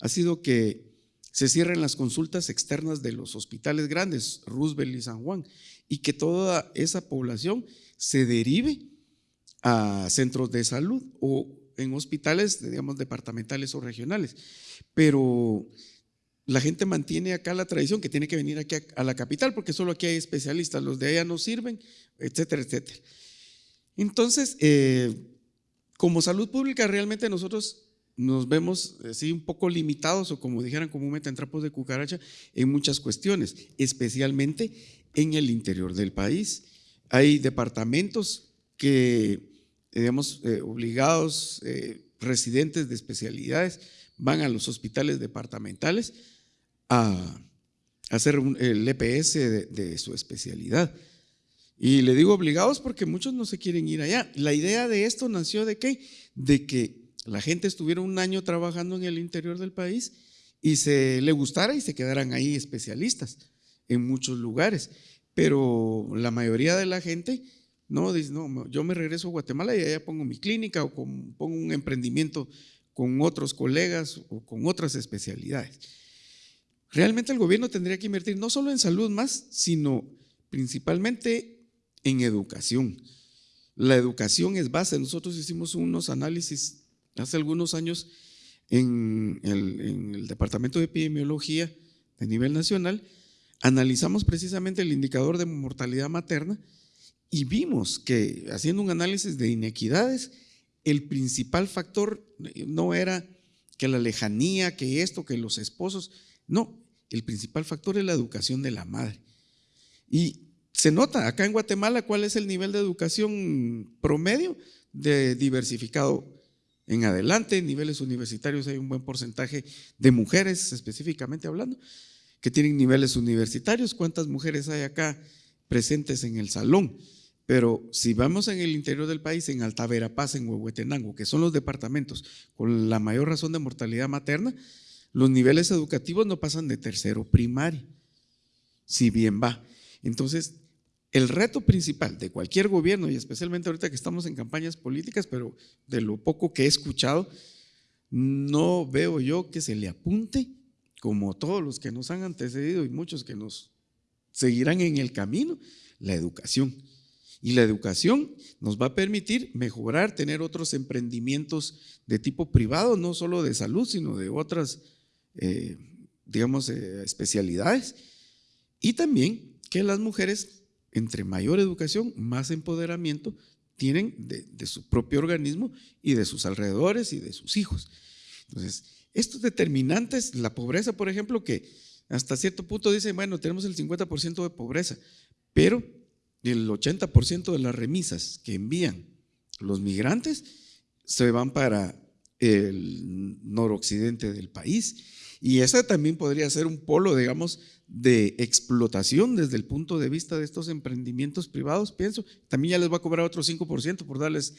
ha sido que se cierren las consultas externas de los hospitales grandes, Roosevelt y San Juan, y que toda esa población se derive a centros de salud o en hospitales, digamos, departamentales o regionales. Pero la gente mantiene acá la tradición que tiene que venir aquí a la capital porque solo aquí hay especialistas, los de allá no sirven, etcétera, etcétera. Entonces, eh, como salud pública, realmente nosotros nos vemos así un poco limitados o como dijeran comúnmente en trapos de cucaracha en muchas cuestiones, especialmente en el interior del país. hay departamentos que, digamos, eh, obligados, eh, residentes de especialidades, van a los hospitales departamentales a hacer el EPS de, su especialidad. Y le digo obligados porque muchos no se quieren ir allá. La idea de esto nació de qué? De que la gente estuviera un año trabajando en el interior del país y se le gustara y se quedaran ahí especialistas en muchos lugares. Pero la mayoría de la gente no dice, no, yo me regreso a Guatemala y allá pongo mi clínica o pongo un emprendimiento con otros colegas o con otras especialidades. Realmente el gobierno tendría que invertir no solo en salud más, sino principalmente en educación. La educación es base. Nosotros hicimos unos análisis hace algunos años en el, en el Departamento de Epidemiología de nivel nacional. Analizamos precisamente el indicador de mortalidad materna y vimos que haciendo un análisis de inequidades, el principal factor no era que la lejanía, que esto, que los esposos, no, el principal factor es la educación de la madre. Y se nota acá en Guatemala cuál es el nivel de educación promedio de diversificado en adelante, en niveles universitarios hay un buen porcentaje de mujeres específicamente hablando, que tienen niveles universitarios. ¿Cuántas mujeres hay acá presentes en el salón? Pero si vamos en el interior del país, en Alta Verapaz, en Huehuetenango, que son los departamentos con la mayor razón de mortalidad materna, los niveles educativos no pasan de tercero primario, si bien va. Entonces, el reto principal de cualquier gobierno, y especialmente ahorita que estamos en campañas políticas, pero de lo poco que he escuchado, no veo yo que se le apunte, como todos los que nos han antecedido y muchos que nos seguirán en el camino, la educación. Y la educación nos va a permitir mejorar, tener otros emprendimientos de tipo privado, no solo de salud, sino de otras, eh, digamos, eh, especialidades. Y también que las mujeres, entre mayor educación, más empoderamiento tienen de, su propio organismo y de sus alrededores y de sus hijos. Entonces, estos determinantes, la pobreza, por ejemplo, que hasta cierto punto dicen, bueno, tenemos el 50% de pobreza, pero el 80% de las remisas que envían los migrantes se van para el noroccidente del país. Y ese también podría ser un polo, digamos, de explotación desde el punto de vista de estos emprendimientos privados, pienso. También ya les va a cobrar otro 5% por darles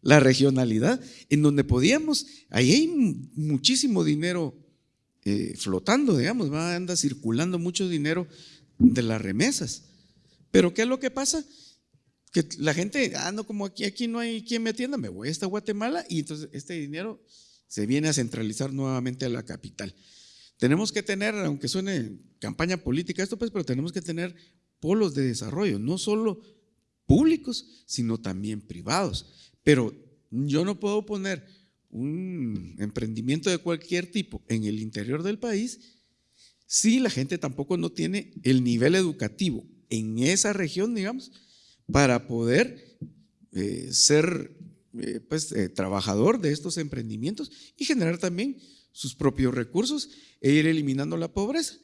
la regionalidad, en donde podíamos, ahí hay muchísimo dinero eh, flotando, digamos, va, anda circulando mucho dinero de las remesas. Pero ¿qué es lo que pasa? Que la gente, ah, no, como aquí, aquí no hay quien me atienda, me voy hasta Guatemala y entonces este dinero se viene a centralizar nuevamente a la capital. Tenemos que tener, aunque suene campaña política esto, pues, pero tenemos que tener polos de desarrollo, no solo públicos, sino también privados. Pero yo no puedo poner un emprendimiento de cualquier tipo en el interior del país si la gente tampoco no tiene el nivel educativo en esa región, digamos, para poder eh, ser eh, pues, eh, trabajador de estos emprendimientos y generar también sus propios recursos e ir eliminando la pobreza.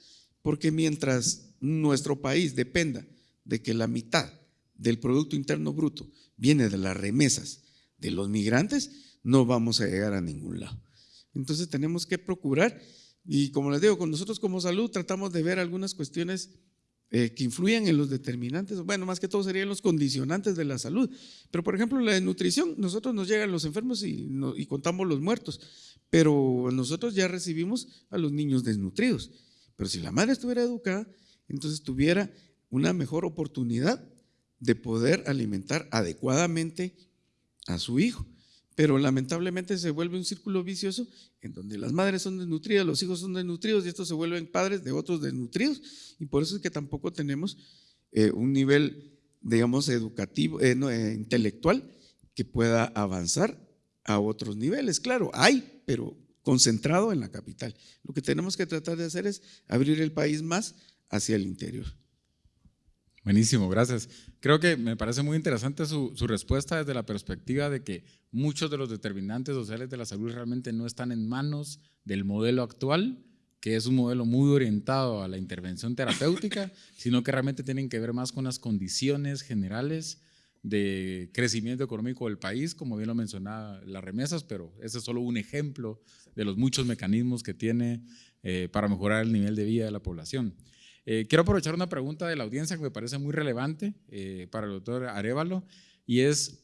Porque mientras nuestro país dependa de que la mitad del Producto Interno Bruto viene de las remesas de los migrantes, no vamos a llegar a ningún lado. Entonces tenemos que procurar, y como les digo, con nosotros como salud tratamos de ver algunas cuestiones eh, que influyen en los determinantes, bueno, más que todo serían los condicionantes de la salud. Pero por ejemplo, la nutrición, nosotros nos llegan los enfermos y contamos los muertos, pero nosotros ya recibimos a los niños desnutridos. Pero si la madre estuviera educada, entonces tuviera una mejor oportunidad de poder alimentar adecuadamente a su hijo. Pero lamentablemente se vuelve un círculo vicioso en donde las madres son desnutridas, los hijos son desnutridos y estos se vuelven padres de otros desnutridos. Y por eso es que tampoco tenemos eh, un nivel, digamos, educativo, eh, eh, intelectual que pueda avanzar a otros niveles. Claro, hay, pero concentrado en la capital. Lo que tenemos que tratar de hacer es abrir el país más hacia el interior. Buenísimo, gracias. Creo que me parece muy interesante su, respuesta desde la perspectiva de que muchos de los determinantes sociales de la salud realmente no están en manos del modelo actual, que es un modelo muy orientado a la intervención terapéutica, *laughs* sino que realmente tienen que ver más con las condiciones generales de crecimiento económico del país, como bien lo mencionaba las remesas, pero ese es solo un ejemplo de los muchos mecanismos que tiene eh, para mejorar el nivel de vida de la población. Eh, quiero aprovechar una pregunta de la audiencia que me parece muy relevante eh, para el doctor Arevalo, y es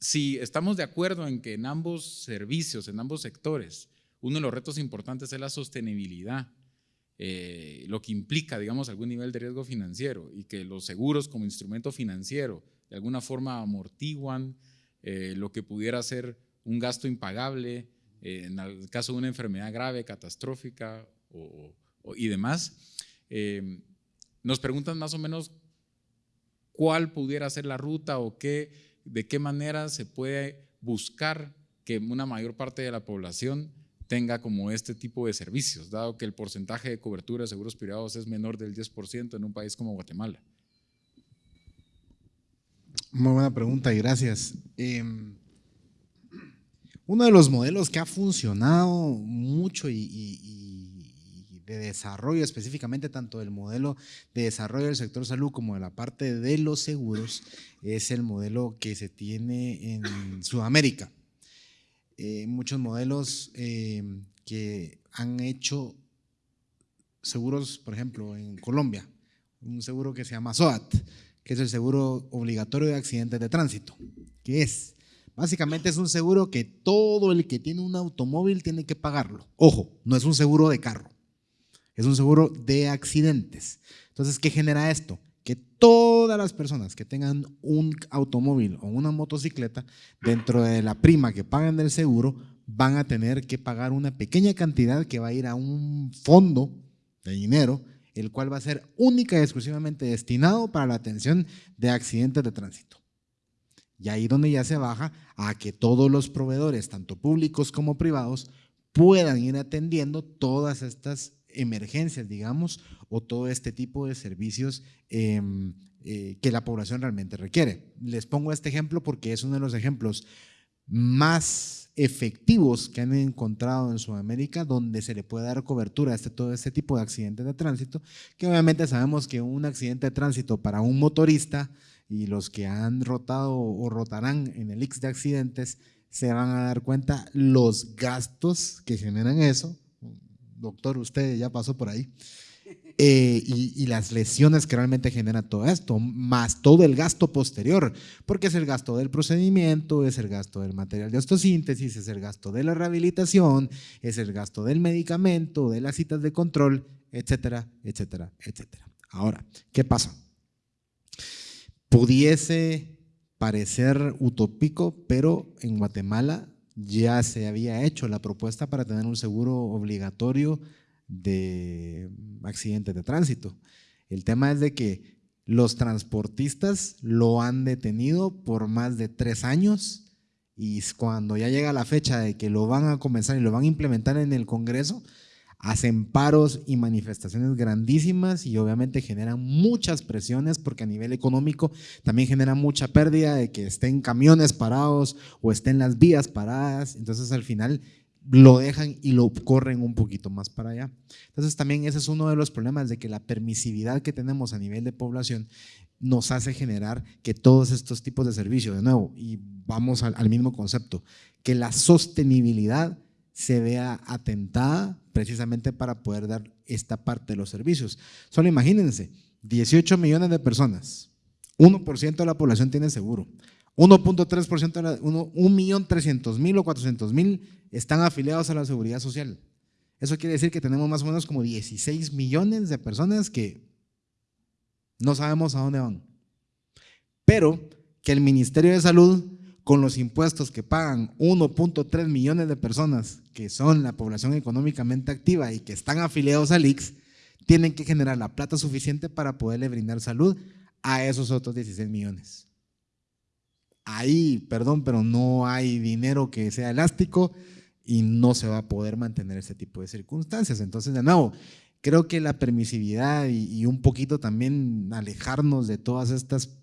si estamos de acuerdo en que en ambos servicios, en ambos sectores, uno de los retos importantes es la sostenibilidad, eh, lo que implica, digamos, algún nivel de riesgo financiero y que los seguros como instrumento financiero de alguna forma amortiguan eh, lo que pudiera ser un gasto impagable eh, en el caso de una enfermedad grave, catastrófica y demás. Nos preguntan más o menos cuál pudiera ser la ruta o qué, de qué manera se puede buscar que una mayor parte de la población tenga como este tipo de servicios, dado que el porcentaje de cobertura de seguros privados es menor del 10% en un país como Guatemala? Muy buena pregunta y gracias. Em, uno de los modelos que ha funcionado mucho y, de desarrollo específicamente tanto del modelo de desarrollo del sector salud como de la parte de los seguros es el modelo que se tiene en Sudamérica. Eh, muchos modelos eh, que han hecho seguros, por ejemplo, en Colombia, un seguro que se llama SOAT, que es el seguro obligatorio de accidentes de tránsito, que es, básicamente es un seguro que todo el que tiene un automóvil tiene que pagarlo. Ojo, no es un seguro de carro, es un seguro de accidentes. Entonces, ¿qué genera esto? que todas las personas que tengan un automóvil o una motocicleta, dentro de la prima que pagan del seguro, van a tener que pagar una pequeña cantidad que va a ir a un fondo de dinero, el cual va a ser única y exclusivamente destinado para la atención de accidentes de tránsito. Y ahí donde ya se baja a que todos los proveedores, tanto públicos como privados, puedan ir atendiendo todas estas emergencias, digamos, o todo este tipo de servicios em, eh, que la población realmente requiere. Les pongo este ejemplo porque es uno de los ejemplos más efectivos que han encontrado en Sudamérica donde se le puede dar cobertura a este, todo este tipo de accidentes de tránsito, que obviamente sabemos que un accidente de tránsito para un motorista y los que han rotado o rotarán en el X de accidentes se van a dar cuenta los gastos que generan eso, doctor, usted ya pasó por ahí. Eh, y, las lesiones que realmente genera todo esto, más todo el gasto posterior, porque es el gasto del procedimiento, es el gasto del material de osteosíntesis, es el gasto de la rehabilitación, es el gasto del medicamento, de las citas de control, etcétera, etcétera, etcétera. Ahora, ¿qué pasa? Pudiese parecer utópico, pero en Guatemala ya se había hecho la propuesta para tener un seguro obligatorio de accidentes de tránsito. El tema es de que los transportistas lo han detenido por más de tres años y cuando ya llega la fecha de que lo van a comenzar y lo van a implementar en el Congreso, hacen paros y manifestaciones grandísimas y obviamente generan muchas presiones porque a nivel económico también genera mucha pérdida de que estén camiones parados o estén las vías paradas, entonces al final lo dejan y lo corren un poquito más para allá. Entonces también ese es uno de los problemas de que la permisividad que tenemos a nivel de población nos hace generar que todos estos tipos de servicios, de nuevo, y vamos al, al mismo concepto, que la sostenibilidad se vea atentada precisamente para poder dar esta parte de los servicios. Solo imagínense, 18 millones de personas, 1% de la población tiene seguro, 1.3% de la, 1.300.000 o 400.000 están afiliados a la seguridad social. Eso quiere decir que tenemos más o menos como 16 millones de personas que no sabemos a dónde van. Pero que el Ministerio de Salud con los impuestos que pagan 1.3 millones de personas, que son la población económicamente activa y que están afiliados al IX, tienen que generar la plata suficiente para poderle brindar salud a esos otros 16 millones. Ahí, perdón, pero no hay dinero que sea elástico y no se va a poder mantener ese tipo de circunstancias. Entonces, de nuevo, creo que la permisividad y, un poquito también alejarnos de todas estas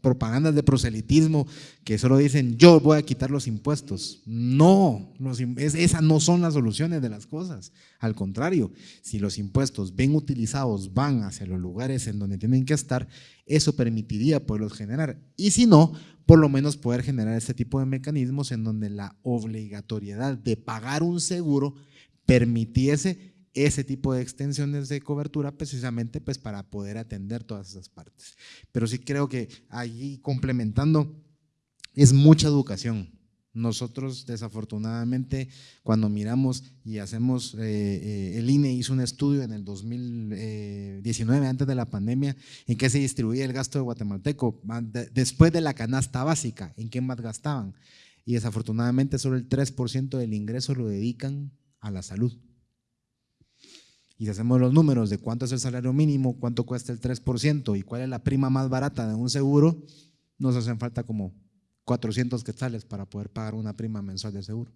propagandas de proselitismo que solo dicen yo voy a quitar los impuestos. No, esas no son las soluciones de las cosas. Al contrario, si los impuestos bien utilizados van hacia los lugares en donde tienen que estar, eso permitiría poderlos generar. Y si no, por lo menos poder generar este tipo de mecanismos en donde la obligatoriedad de pagar un seguro permitiese ese tipo de extensiones de cobertura precisamente pues para poder atender todas esas partes. Pero sí creo que allí complementando es mucha educación. Nosotros desafortunadamente cuando miramos y hacemos, eh, eh, el INE hizo un estudio en el 2019 antes de la pandemia en que se distribuía el gasto de guatemalteco después de la canasta básica, en qué más gastaban. Y desafortunadamente solo el 3% del ingreso lo dedican a la salud. Y si hacemos los números de cuánto es el salario mínimo, cuánto cuesta el 3% y cuál es la prima más barata de un seguro, nos hacen falta como 400 quetzales para poder pagar una prima mensual de seguro.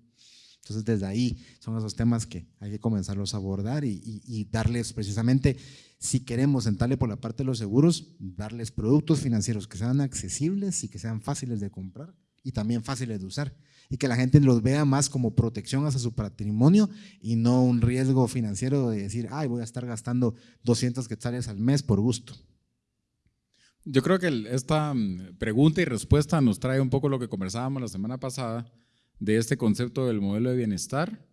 Entonces, desde ahí son esos temas que hay que comenzarlos a abordar y, darles precisamente, si queremos sentarle por la parte de los seguros, darles productos financieros que sean accesibles y que sean fáciles de comprar y también fáciles de usar y que la gente los vea más como protección hacia su patrimonio y no un riesgo financiero de decir, ay, voy a estar gastando 200 quetzales al mes por gusto. Yo creo que esta mm, pregunta y respuesta nos trae un poco lo que conversábamos la semana pasada de este concepto del modelo de bienestar,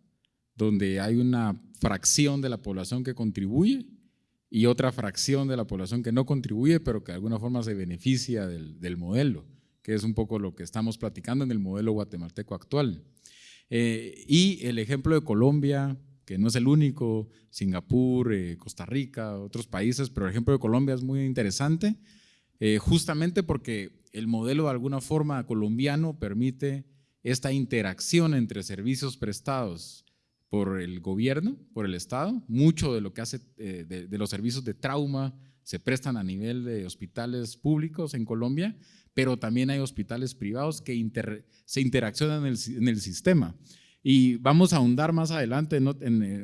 donde hay una fracción de la población que contribuye y otra fracción de la población que no contribuye, pero que de alguna forma se beneficia del, del modelo que es un poco lo que estamos platicando en el modelo guatemalteco actual. Eh, y el ejemplo de Colombia, que no es el único, Singapur, eh, Costa Rica, otros países, pero el ejemplo de Colombia es muy interesante, eh, justamente porque el modelo de alguna forma colombiano permite esta interacción entre servicios prestados por el gobierno, por el Estado, mucho de lo que hace de, de los servicios de trauma se prestan a nivel de hospitales públicos en Colombia, pero también hay hospitales privados que se interaccionan en el, sistema. Y vamos a ahondar más adelante en,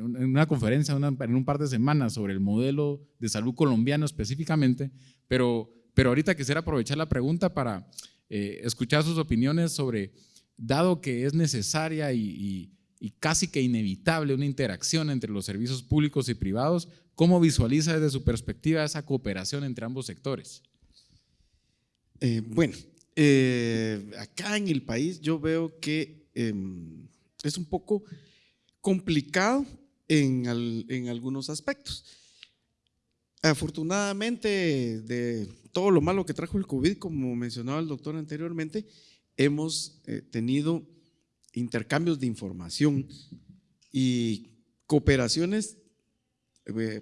una conferencia en un par de semanas sobre el modelo de salud colombiano específicamente, pero, pero ahorita quisiera aprovechar la pregunta para eh, escuchar sus opiniones sobre, dado que es necesaria y casi que inevitable una interacción entre los servicios públicos y privados, ¿cómo visualiza desde su perspectiva esa cooperación entre ambos sectores? Eh, bueno, eh, acá en el país yo veo que em, es un poco complicado en, algunos aspectos. Afortunadamente, de todo lo malo que trajo el COVID, como mencionaba el doctor anteriormente, hemos eh, tenido intercambios de información y cooperaciones,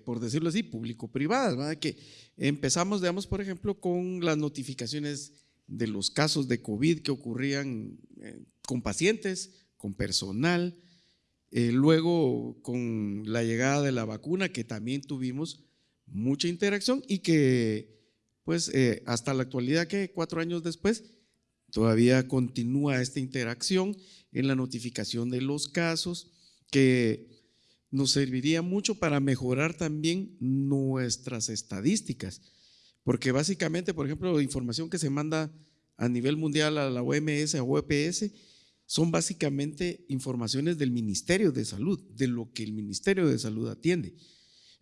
por decirlo así, público-privadas, que Empezamos, digamos, por ejemplo, con las notificaciones de los casos de COVID que ocurrían eh, con pacientes, con personal, eh, luego con la llegada de la vacuna, que también tuvimos mucha interacción y que, pues, eh, hasta la actualidad, que cuatro años después, todavía continúa esta interacción en la notificación de los casos, que nos serviría mucho para mejorar también nuestras estadísticas, porque básicamente, por ejemplo, la información que se manda a nivel mundial a la OMS, a OPS, son básicamente informaciones del Ministerio de Salud, de lo que el Ministerio de Salud atiende.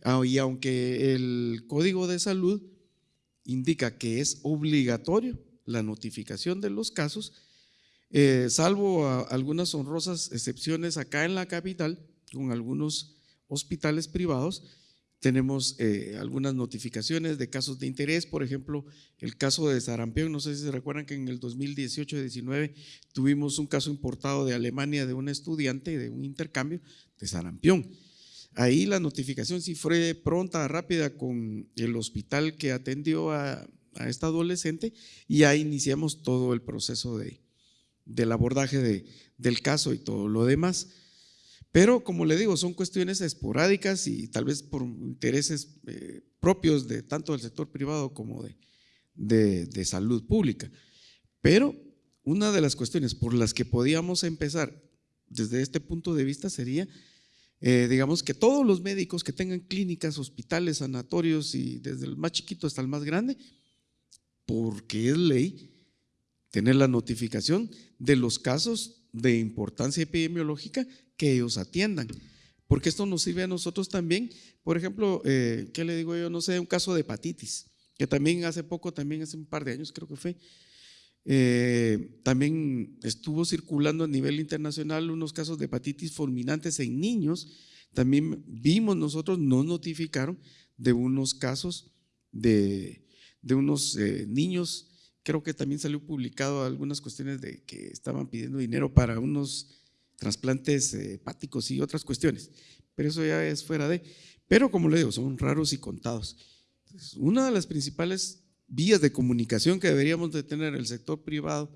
Ah, y aunque el Código de Salud indica que es obligatorio la notificación de los casos, eh, salvo algunas honrosas excepciones acá en la capital, con algunos hospitales privados, tenemos eh, algunas notificaciones de casos de interés, por ejemplo, el caso de sarampión, no sé si se recuerdan que en el 2018-19 tuvimos un caso importado de Alemania de un estudiante de un intercambio de sarampión. Ahí la notificación sí fue pronta, rápida con el hospital que atendió a, esta adolescente y ahí iniciamos todo el proceso de, del abordaje del caso y todo lo demás. Pero como le digo, son cuestiones esporádicas y tal vez por intereses eh, propios de tanto del sector privado como de, de, salud pública. Pero una de las cuestiones por las que podíamos empezar desde este punto de vista sería, eh, digamos, que todos los médicos que tengan clínicas, hospitales, sanatorios y desde el más chiquito hasta el más grande, porque es ley tener la notificación de los casos de importancia epidemiológica que ellos atiendan. Porque esto nos sirve a nosotros también, por ejemplo, eh, ¿qué le digo yo? No sé, un caso de hepatitis, que también hace poco, también hace un par de años creo que fue, eh, también estuvo circulando a nivel internacional unos casos de hepatitis fulminantes en niños. También vimos nosotros, nos notificaron de unos casos de, de unos eh, niños creo que también salió publicado algunas cuestiones de que estaban pidiendo dinero para unos trasplantes eh, hepáticos y otras cuestiones, pero eso ya es fuera de. Pero como le digo, son raros y contados. una de las principales vías de comunicación que deberíamos de tener el sector privado,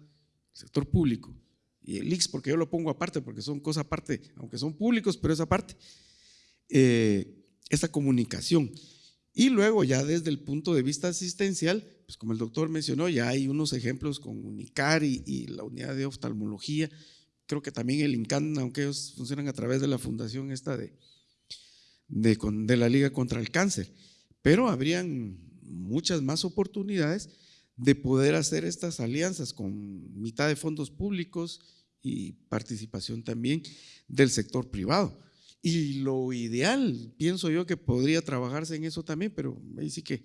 el sector público y el IX, porque yo lo pongo aparte, porque son cosas aparte, aunque son públicos, pero es aparte, eh, esta comunicación. Y luego ya desde el punto de vista asistencial, pues como el doctor mencionó, ya hay unos ejemplos con UNICAR y, la unidad de oftalmología. Creo que también el INCAN, aunque ellos funcionan a través de la fundación esta de, de, de la Liga contra el Cáncer. Pero habrían muchas más oportunidades de poder hacer estas alianzas con mitad de fondos públicos y participación también del sector privado. Y lo ideal, pienso yo, que podría trabajarse en eso también, pero ahí sí que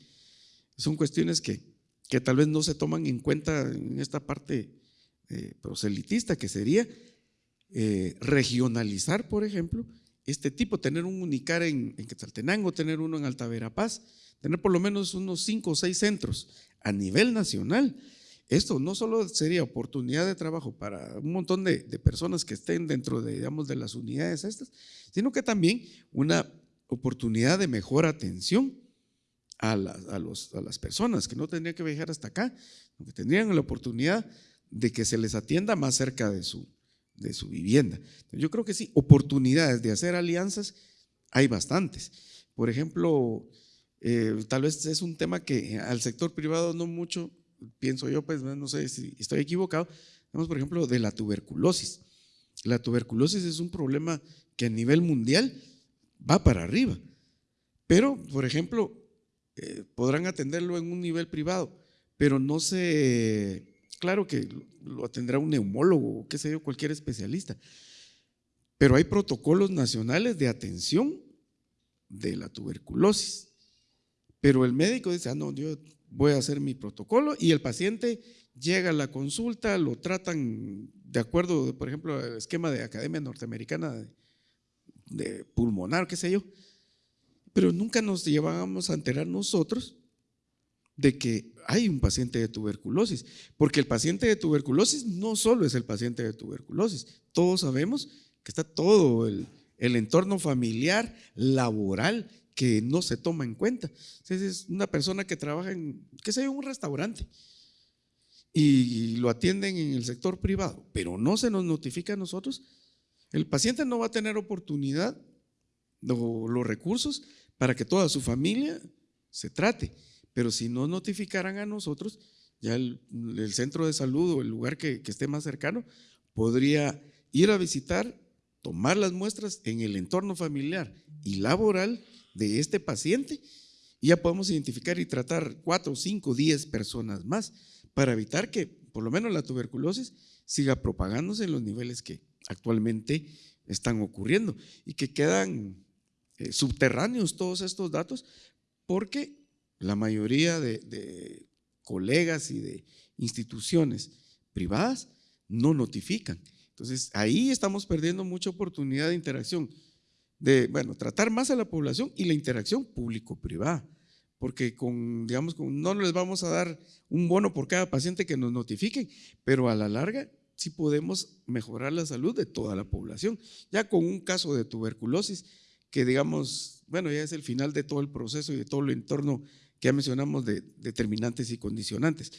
son cuestiones que, que tal vez no se toman en cuenta en esta parte eh, proselitista, que sería eh, regionalizar, por ejemplo, este tipo, tener un Unicar en, en Quetzaltenango, tener uno en Alta Verapaz, tener por lo menos unos cinco o seis centros a nivel nacional esto no solo sería oportunidad de trabajo para un montón de, personas que estén dentro de, digamos, de las unidades estas, sino que también una oportunidad de mejor atención a, los, a las personas que no tendrían que viajar hasta acá, que tendrían la oportunidad de que se les atienda más cerca de su, de su vivienda. Yo creo que sí, oportunidades de hacer alianzas hay bastantes. Por ejemplo, eh, tal vez es un tema que al sector privado no mucho pienso yo, pues no sé si estoy equivocado, tenemos por ejemplo de la tuberculosis. La tuberculosis es un problema que a nivel mundial va para arriba, pero por ejemplo eh, podrán atenderlo en un nivel privado, pero no se, claro que lo atenderá un neumólogo o qué sé yo, cualquier especialista, pero hay protocolos nacionales de atención de la tuberculosis. Pero el médico dice, ah, no, yo voy a hacer mi protocolo y el paciente llega a la consulta, lo tratan de acuerdo, por ejemplo, al esquema de Academia Norteamericana de, pulmonar, qué sé yo, pero nunca nos llevábamos a enterar nosotros de que hay un paciente de tuberculosis, porque el paciente de tuberculosis no solo es el paciente de tuberculosis, todos sabemos que está todo el entorno familiar, laboral que no se toma en cuenta. Es una persona que trabaja en, qué sé un restaurante y lo atienden en el sector privado, pero no se nos notifica a nosotros. El paciente no va a tener oportunidad o los recursos para que toda su familia se trate, pero si no notificaran a nosotros, ya el, centro de salud o el lugar que, que esté más cercano podría ir a visitar, tomar las muestras en el entorno familiar y laboral de este paciente y ya podemos identificar y tratar cuatro, cinco, diez personas más para evitar que por lo menos la tuberculosis siga propagándose en los niveles que actualmente están ocurriendo y que quedan eh, subterráneos todos estos datos porque la mayoría de, de colegas y de instituciones privadas no notifican. Entonces ahí estamos perdiendo mucha oportunidad de interacción de, bueno, tratar más a la población y la interacción público-privada, porque con, digamos, con, no les vamos a dar un bono por cada paciente que nos notifiquen, pero a la larga sí podemos mejorar la salud de toda la población. Ya con un caso de tuberculosis, que digamos, bueno, ya es el final de todo el proceso y de todo el entorno que ya mencionamos de determinantes y condicionantes.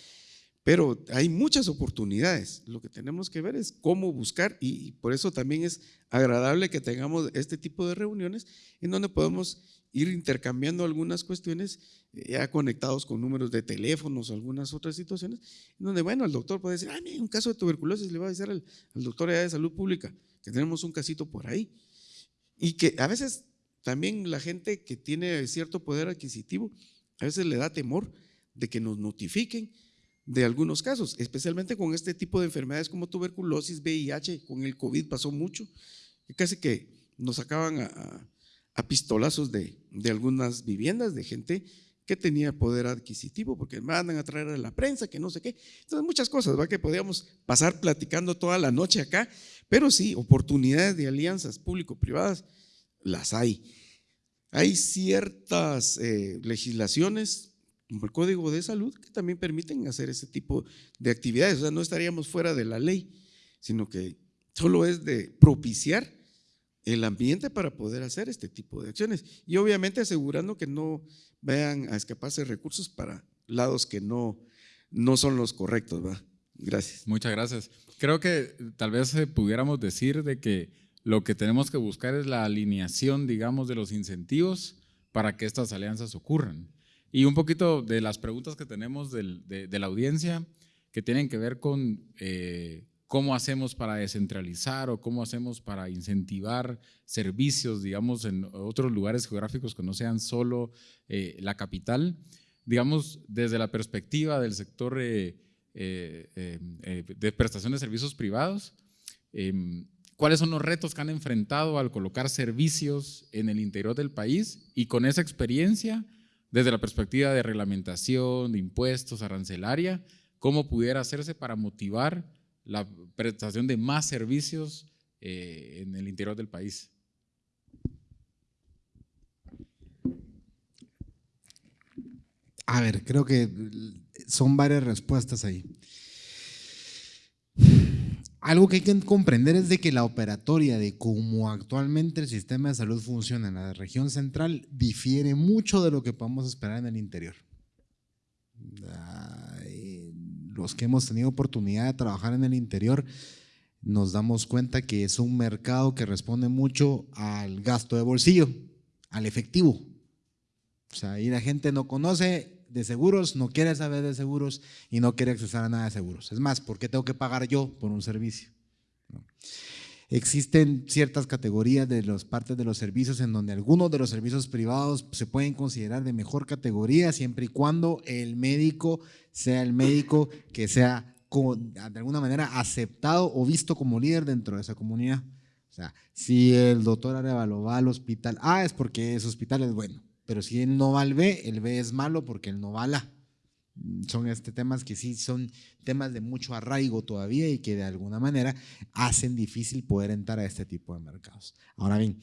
Pero hay muchas oportunidades. Lo que tenemos que ver es cómo buscar y por eso también es agradable que tengamos este tipo de reuniones en donde podemos ir intercambiando algunas cuestiones eh, ya conectados con números de teléfonos algunas otras situaciones, en donde, bueno, el doctor puede decir, ah, mira, un caso de tuberculosis, le va a decir al, al doctor de salud pública que tenemos un casito por ahí. Y que a veces también la gente que tiene cierto poder adquisitivo, a veces le da temor de que nos notifiquen de algunos casos, especialmente con este tipo de enfermedades como tuberculosis, VIH, con el COVID pasó mucho, que casi que nos sacaban a, pistolazos de, de, algunas viviendas de gente que tenía poder adquisitivo, porque mandan a traer a la prensa, que no sé qué. Entonces, muchas cosas, ¿va? Que podíamos pasar platicando toda la noche acá, pero sí, oportunidades de alianzas público-privadas las hay. Hay ciertas eh, legislaciones, como el Código de Salud, que también permiten hacer ese tipo de actividades. O sea, no estaríamos fuera de la ley, sino que solo es de propiciar el ambiente para poder hacer este tipo de acciones. Y obviamente asegurando que no vayan a escaparse recursos para lados que no, no son los correctos. ¿va? Gracias. Muchas gracias. Creo que tal vez eh, pudiéramos decir de que lo que tenemos que buscar es la alineación, digamos, de los incentivos para que estas alianzas ocurran. Y un poquito de las preguntas que tenemos de, la audiencia que tienen que ver con eh, cómo hacemos para descentralizar o cómo hacemos para incentivar servicios, digamos, en otros lugares geográficos que no sean solo eh, la capital. Digamos, desde la perspectiva del sector eh, de prestación de servicios privados, em, cuáles son los retos que han enfrentado al colocar servicios en el interior del país y con esa experiencia, desde la perspectiva de reglamentación, de impuestos, arancelaria, cómo pudiera hacerse para motivar la prestación de más servicios eh, en el interior del país. A ver, creo que son varias respuestas ahí algo que hay que comprender es de que la operatoria de cómo actualmente el sistema de salud funciona en la región central difiere mucho de lo que podemos esperar en el interior. Los que hemos tenido oportunidad de trabajar en el interior nos damos cuenta que es un mercado que responde mucho al gasto de bolsillo, al efectivo. O sea, ahí la gente no conoce de seguros, no quiere saber de seguros y no quiere accesar a nada de seguros. Es más, ¿por qué tengo que pagar yo por un servicio? Existen ciertas categorías de las partes de los servicios en donde algunos de los servicios privados se pueden considerar de mejor categoría siempre y cuando el médico sea el médico que sea de alguna manera aceptado o visto como líder dentro de esa comunidad. O sea, si el doctor Arevalo va al hospital ah, es porque ese hospital es bueno. Pero si él no va al B, el B es malo porque él no va al A. Son este temas que sí son temas de mucho arraigo todavía y que de alguna manera hacen difícil poder entrar a este tipo de mercados. Ahora bien,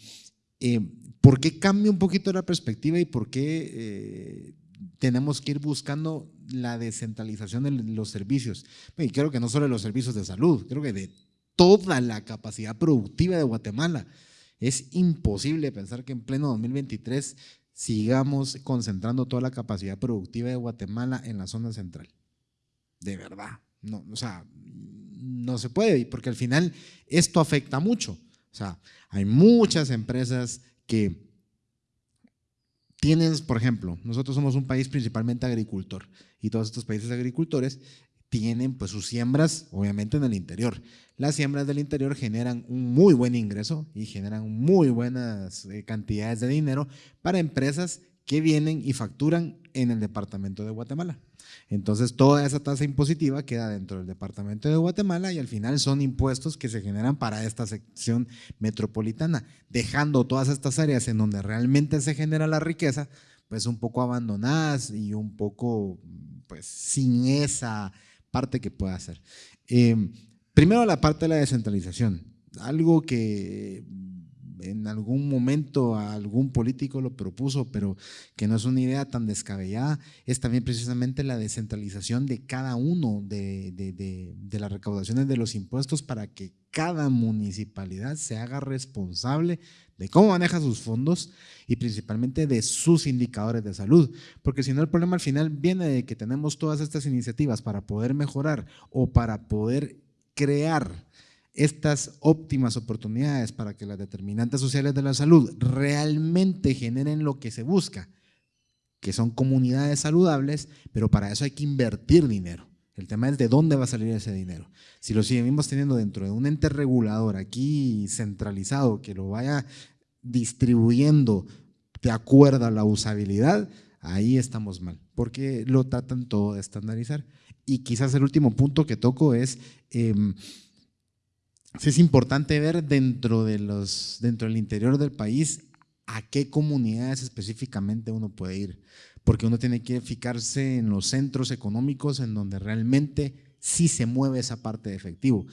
eh, ¿por qué cambia un poquito la perspectiva y por qué eh, tenemos que ir buscando la descentralización de los servicios? Y creo que no solo de los servicios de salud, creo que de toda la capacidad productiva de Guatemala. Es imposible pensar que en pleno 2023 sigamos concentrando toda la capacidad productiva de Guatemala en la zona central. De verdad. No, o sea, no se puede, porque al final esto afecta mucho. O sea, hay muchas empresas que tienen, por ejemplo, nosotros somos un país principalmente agricultor y todos estos países agricultores tienen pues sus siembras obviamente en el interior. Las siembras del interior generan un muy buen ingreso y generan muy buenas eh, cantidades de dinero para empresas que vienen y facturan en el departamento de Guatemala. Entonces toda esa tasa impositiva queda dentro del departamento de Guatemala y al final son impuestos que se generan para esta sección metropolitana, dejando todas estas áreas en donde realmente se genera la riqueza, pues un poco abandonadas y un poco pues sin esa parte que pueda hacer. Em, primero la parte de la descentralización, algo que en algún momento algún político lo propuso, pero que no es una idea tan descabellada, es también precisamente la descentralización de cada uno de, de, las recaudaciones de los impuestos para que cada municipalidad se haga responsable de cómo maneja sus fondos y principalmente de sus indicadores de salud. Porque si no, el problema al final viene de que tenemos todas estas iniciativas para poder mejorar o para poder crear estas óptimas oportunidades para que las determinantes sociales de la salud realmente generen lo que se busca, que son comunidades saludables, pero para eso hay que invertir dinero. El tema es de dónde va a salir ese dinero. Si lo seguimos teniendo dentro de un ente regulador aquí centralizado que lo vaya distribuyendo de acuerdo a la usabilidad, Ahí estamos mal, porque lo tratan todo de estandarizar. Y quizás el último punto que toco es, em, es importante ver dentro, de los, dentro del interior del país a qué comunidades específicamente uno puede ir, porque uno tiene que fijarse en los centros económicos en donde realmente sí se mueve esa parte de efectivo.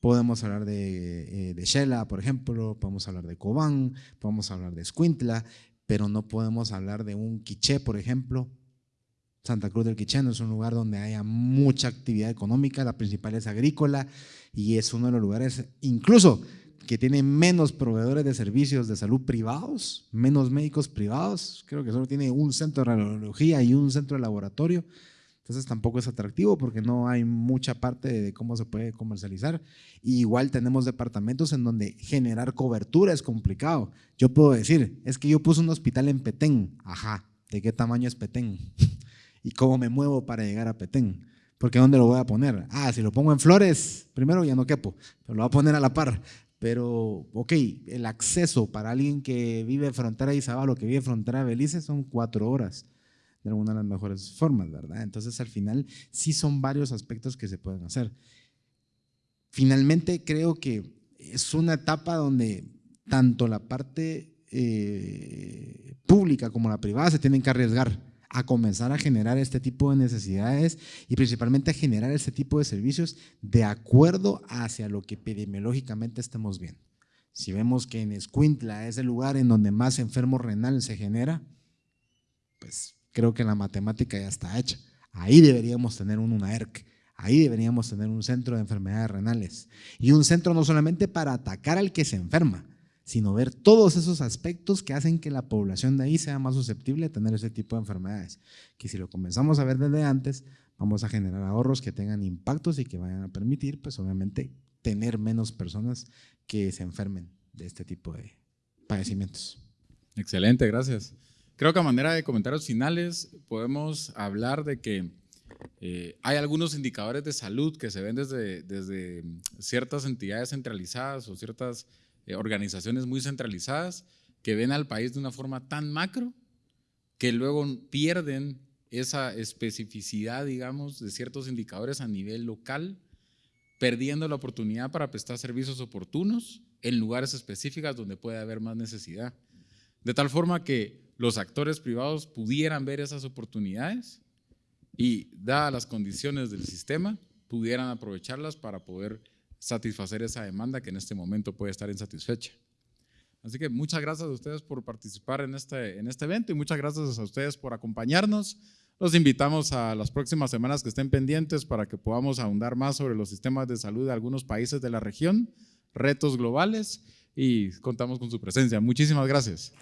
Podemos hablar de, eh, de Shela, por ejemplo, podemos hablar de Cobán, podemos hablar de Escuintla, pero no podemos hablar de un quiché, por ejemplo. Santa Cruz del Quiché no es un lugar donde haya mucha actividad económica, la principal es agrícola y es uno de los lugares, incluso que tiene menos proveedores de servicios de salud privados, menos médicos privados, creo que solo tiene un centro de radiología y un centro de laboratorio, entonces tampoco es atractivo porque no hay mucha parte de cómo se puede comercializar. igual tenemos departamentos en donde generar cobertura es complicado. Yo puedo decir, es que yo puse un hospital en Petén, ajá, ¿de qué tamaño es Petén? *laughs* ¿Y cómo me muevo para llegar a Petén? Porque ¿dónde lo voy a poner? Ah, si lo pongo en Flores, primero ya no quepo, pero lo voy a poner a la par. Pero, ok, el acceso para alguien que vive frontera de Izabal o que vive frontera de Belice son cuatro horas de alguna de las mejores formas, ¿verdad? Entonces, al final, sí son varios aspectos que se pueden hacer. Finalmente, creo que es una etapa donde tanto la parte eh, pública como la privada se tienen que arriesgar a comenzar a generar este tipo de necesidades y principalmente a generar este tipo de servicios de acuerdo hacia lo que epidemiológicamente estemos viendo. Si vemos que en Escuintla es el lugar en donde más enfermo renal se genera, pues creo que la matemática ya está hecha. Ahí deberíamos tener un UNAERC, ahí deberíamos tener un centro de enfermedades renales y un centro no solamente para atacar al que se enferma, sino ver todos esos aspectos que hacen que la población de ahí sea más susceptible a tener ese tipo de enfermedades. Que si lo comenzamos a ver desde antes, vamos a generar ahorros que tengan impactos y que vayan a permitir, pues obviamente, tener menos personas que se enfermen de este tipo de padecimientos. Excelente, gracias. Creo que a manera de comentarios finales podemos hablar de que eh, hay algunos indicadores de salud que se ven desde, desde ciertas entidades centralizadas o ciertas eh, organizaciones muy centralizadas que ven al país de una forma tan macro que luego pierden esa especificidad, digamos, de ciertos indicadores a nivel local, perdiendo la oportunidad para prestar servicios oportunos en lugares específicos donde puede haber más necesidad. De tal forma que los actores privados pudieran ver esas oportunidades y, dadas las condiciones del sistema, pudieran aprovecharlas para poder satisfacer esa demanda que en este momento puede estar insatisfecha. Así que muchas gracias a ustedes por participar en este, en este evento y muchas gracias a ustedes por acompañarnos. Los invitamos a las próximas semanas que estén pendientes para que podamos ahondar más sobre los sistemas de salud de algunos países de la región, retos globales y contamos con su presencia. Muchísimas gracias.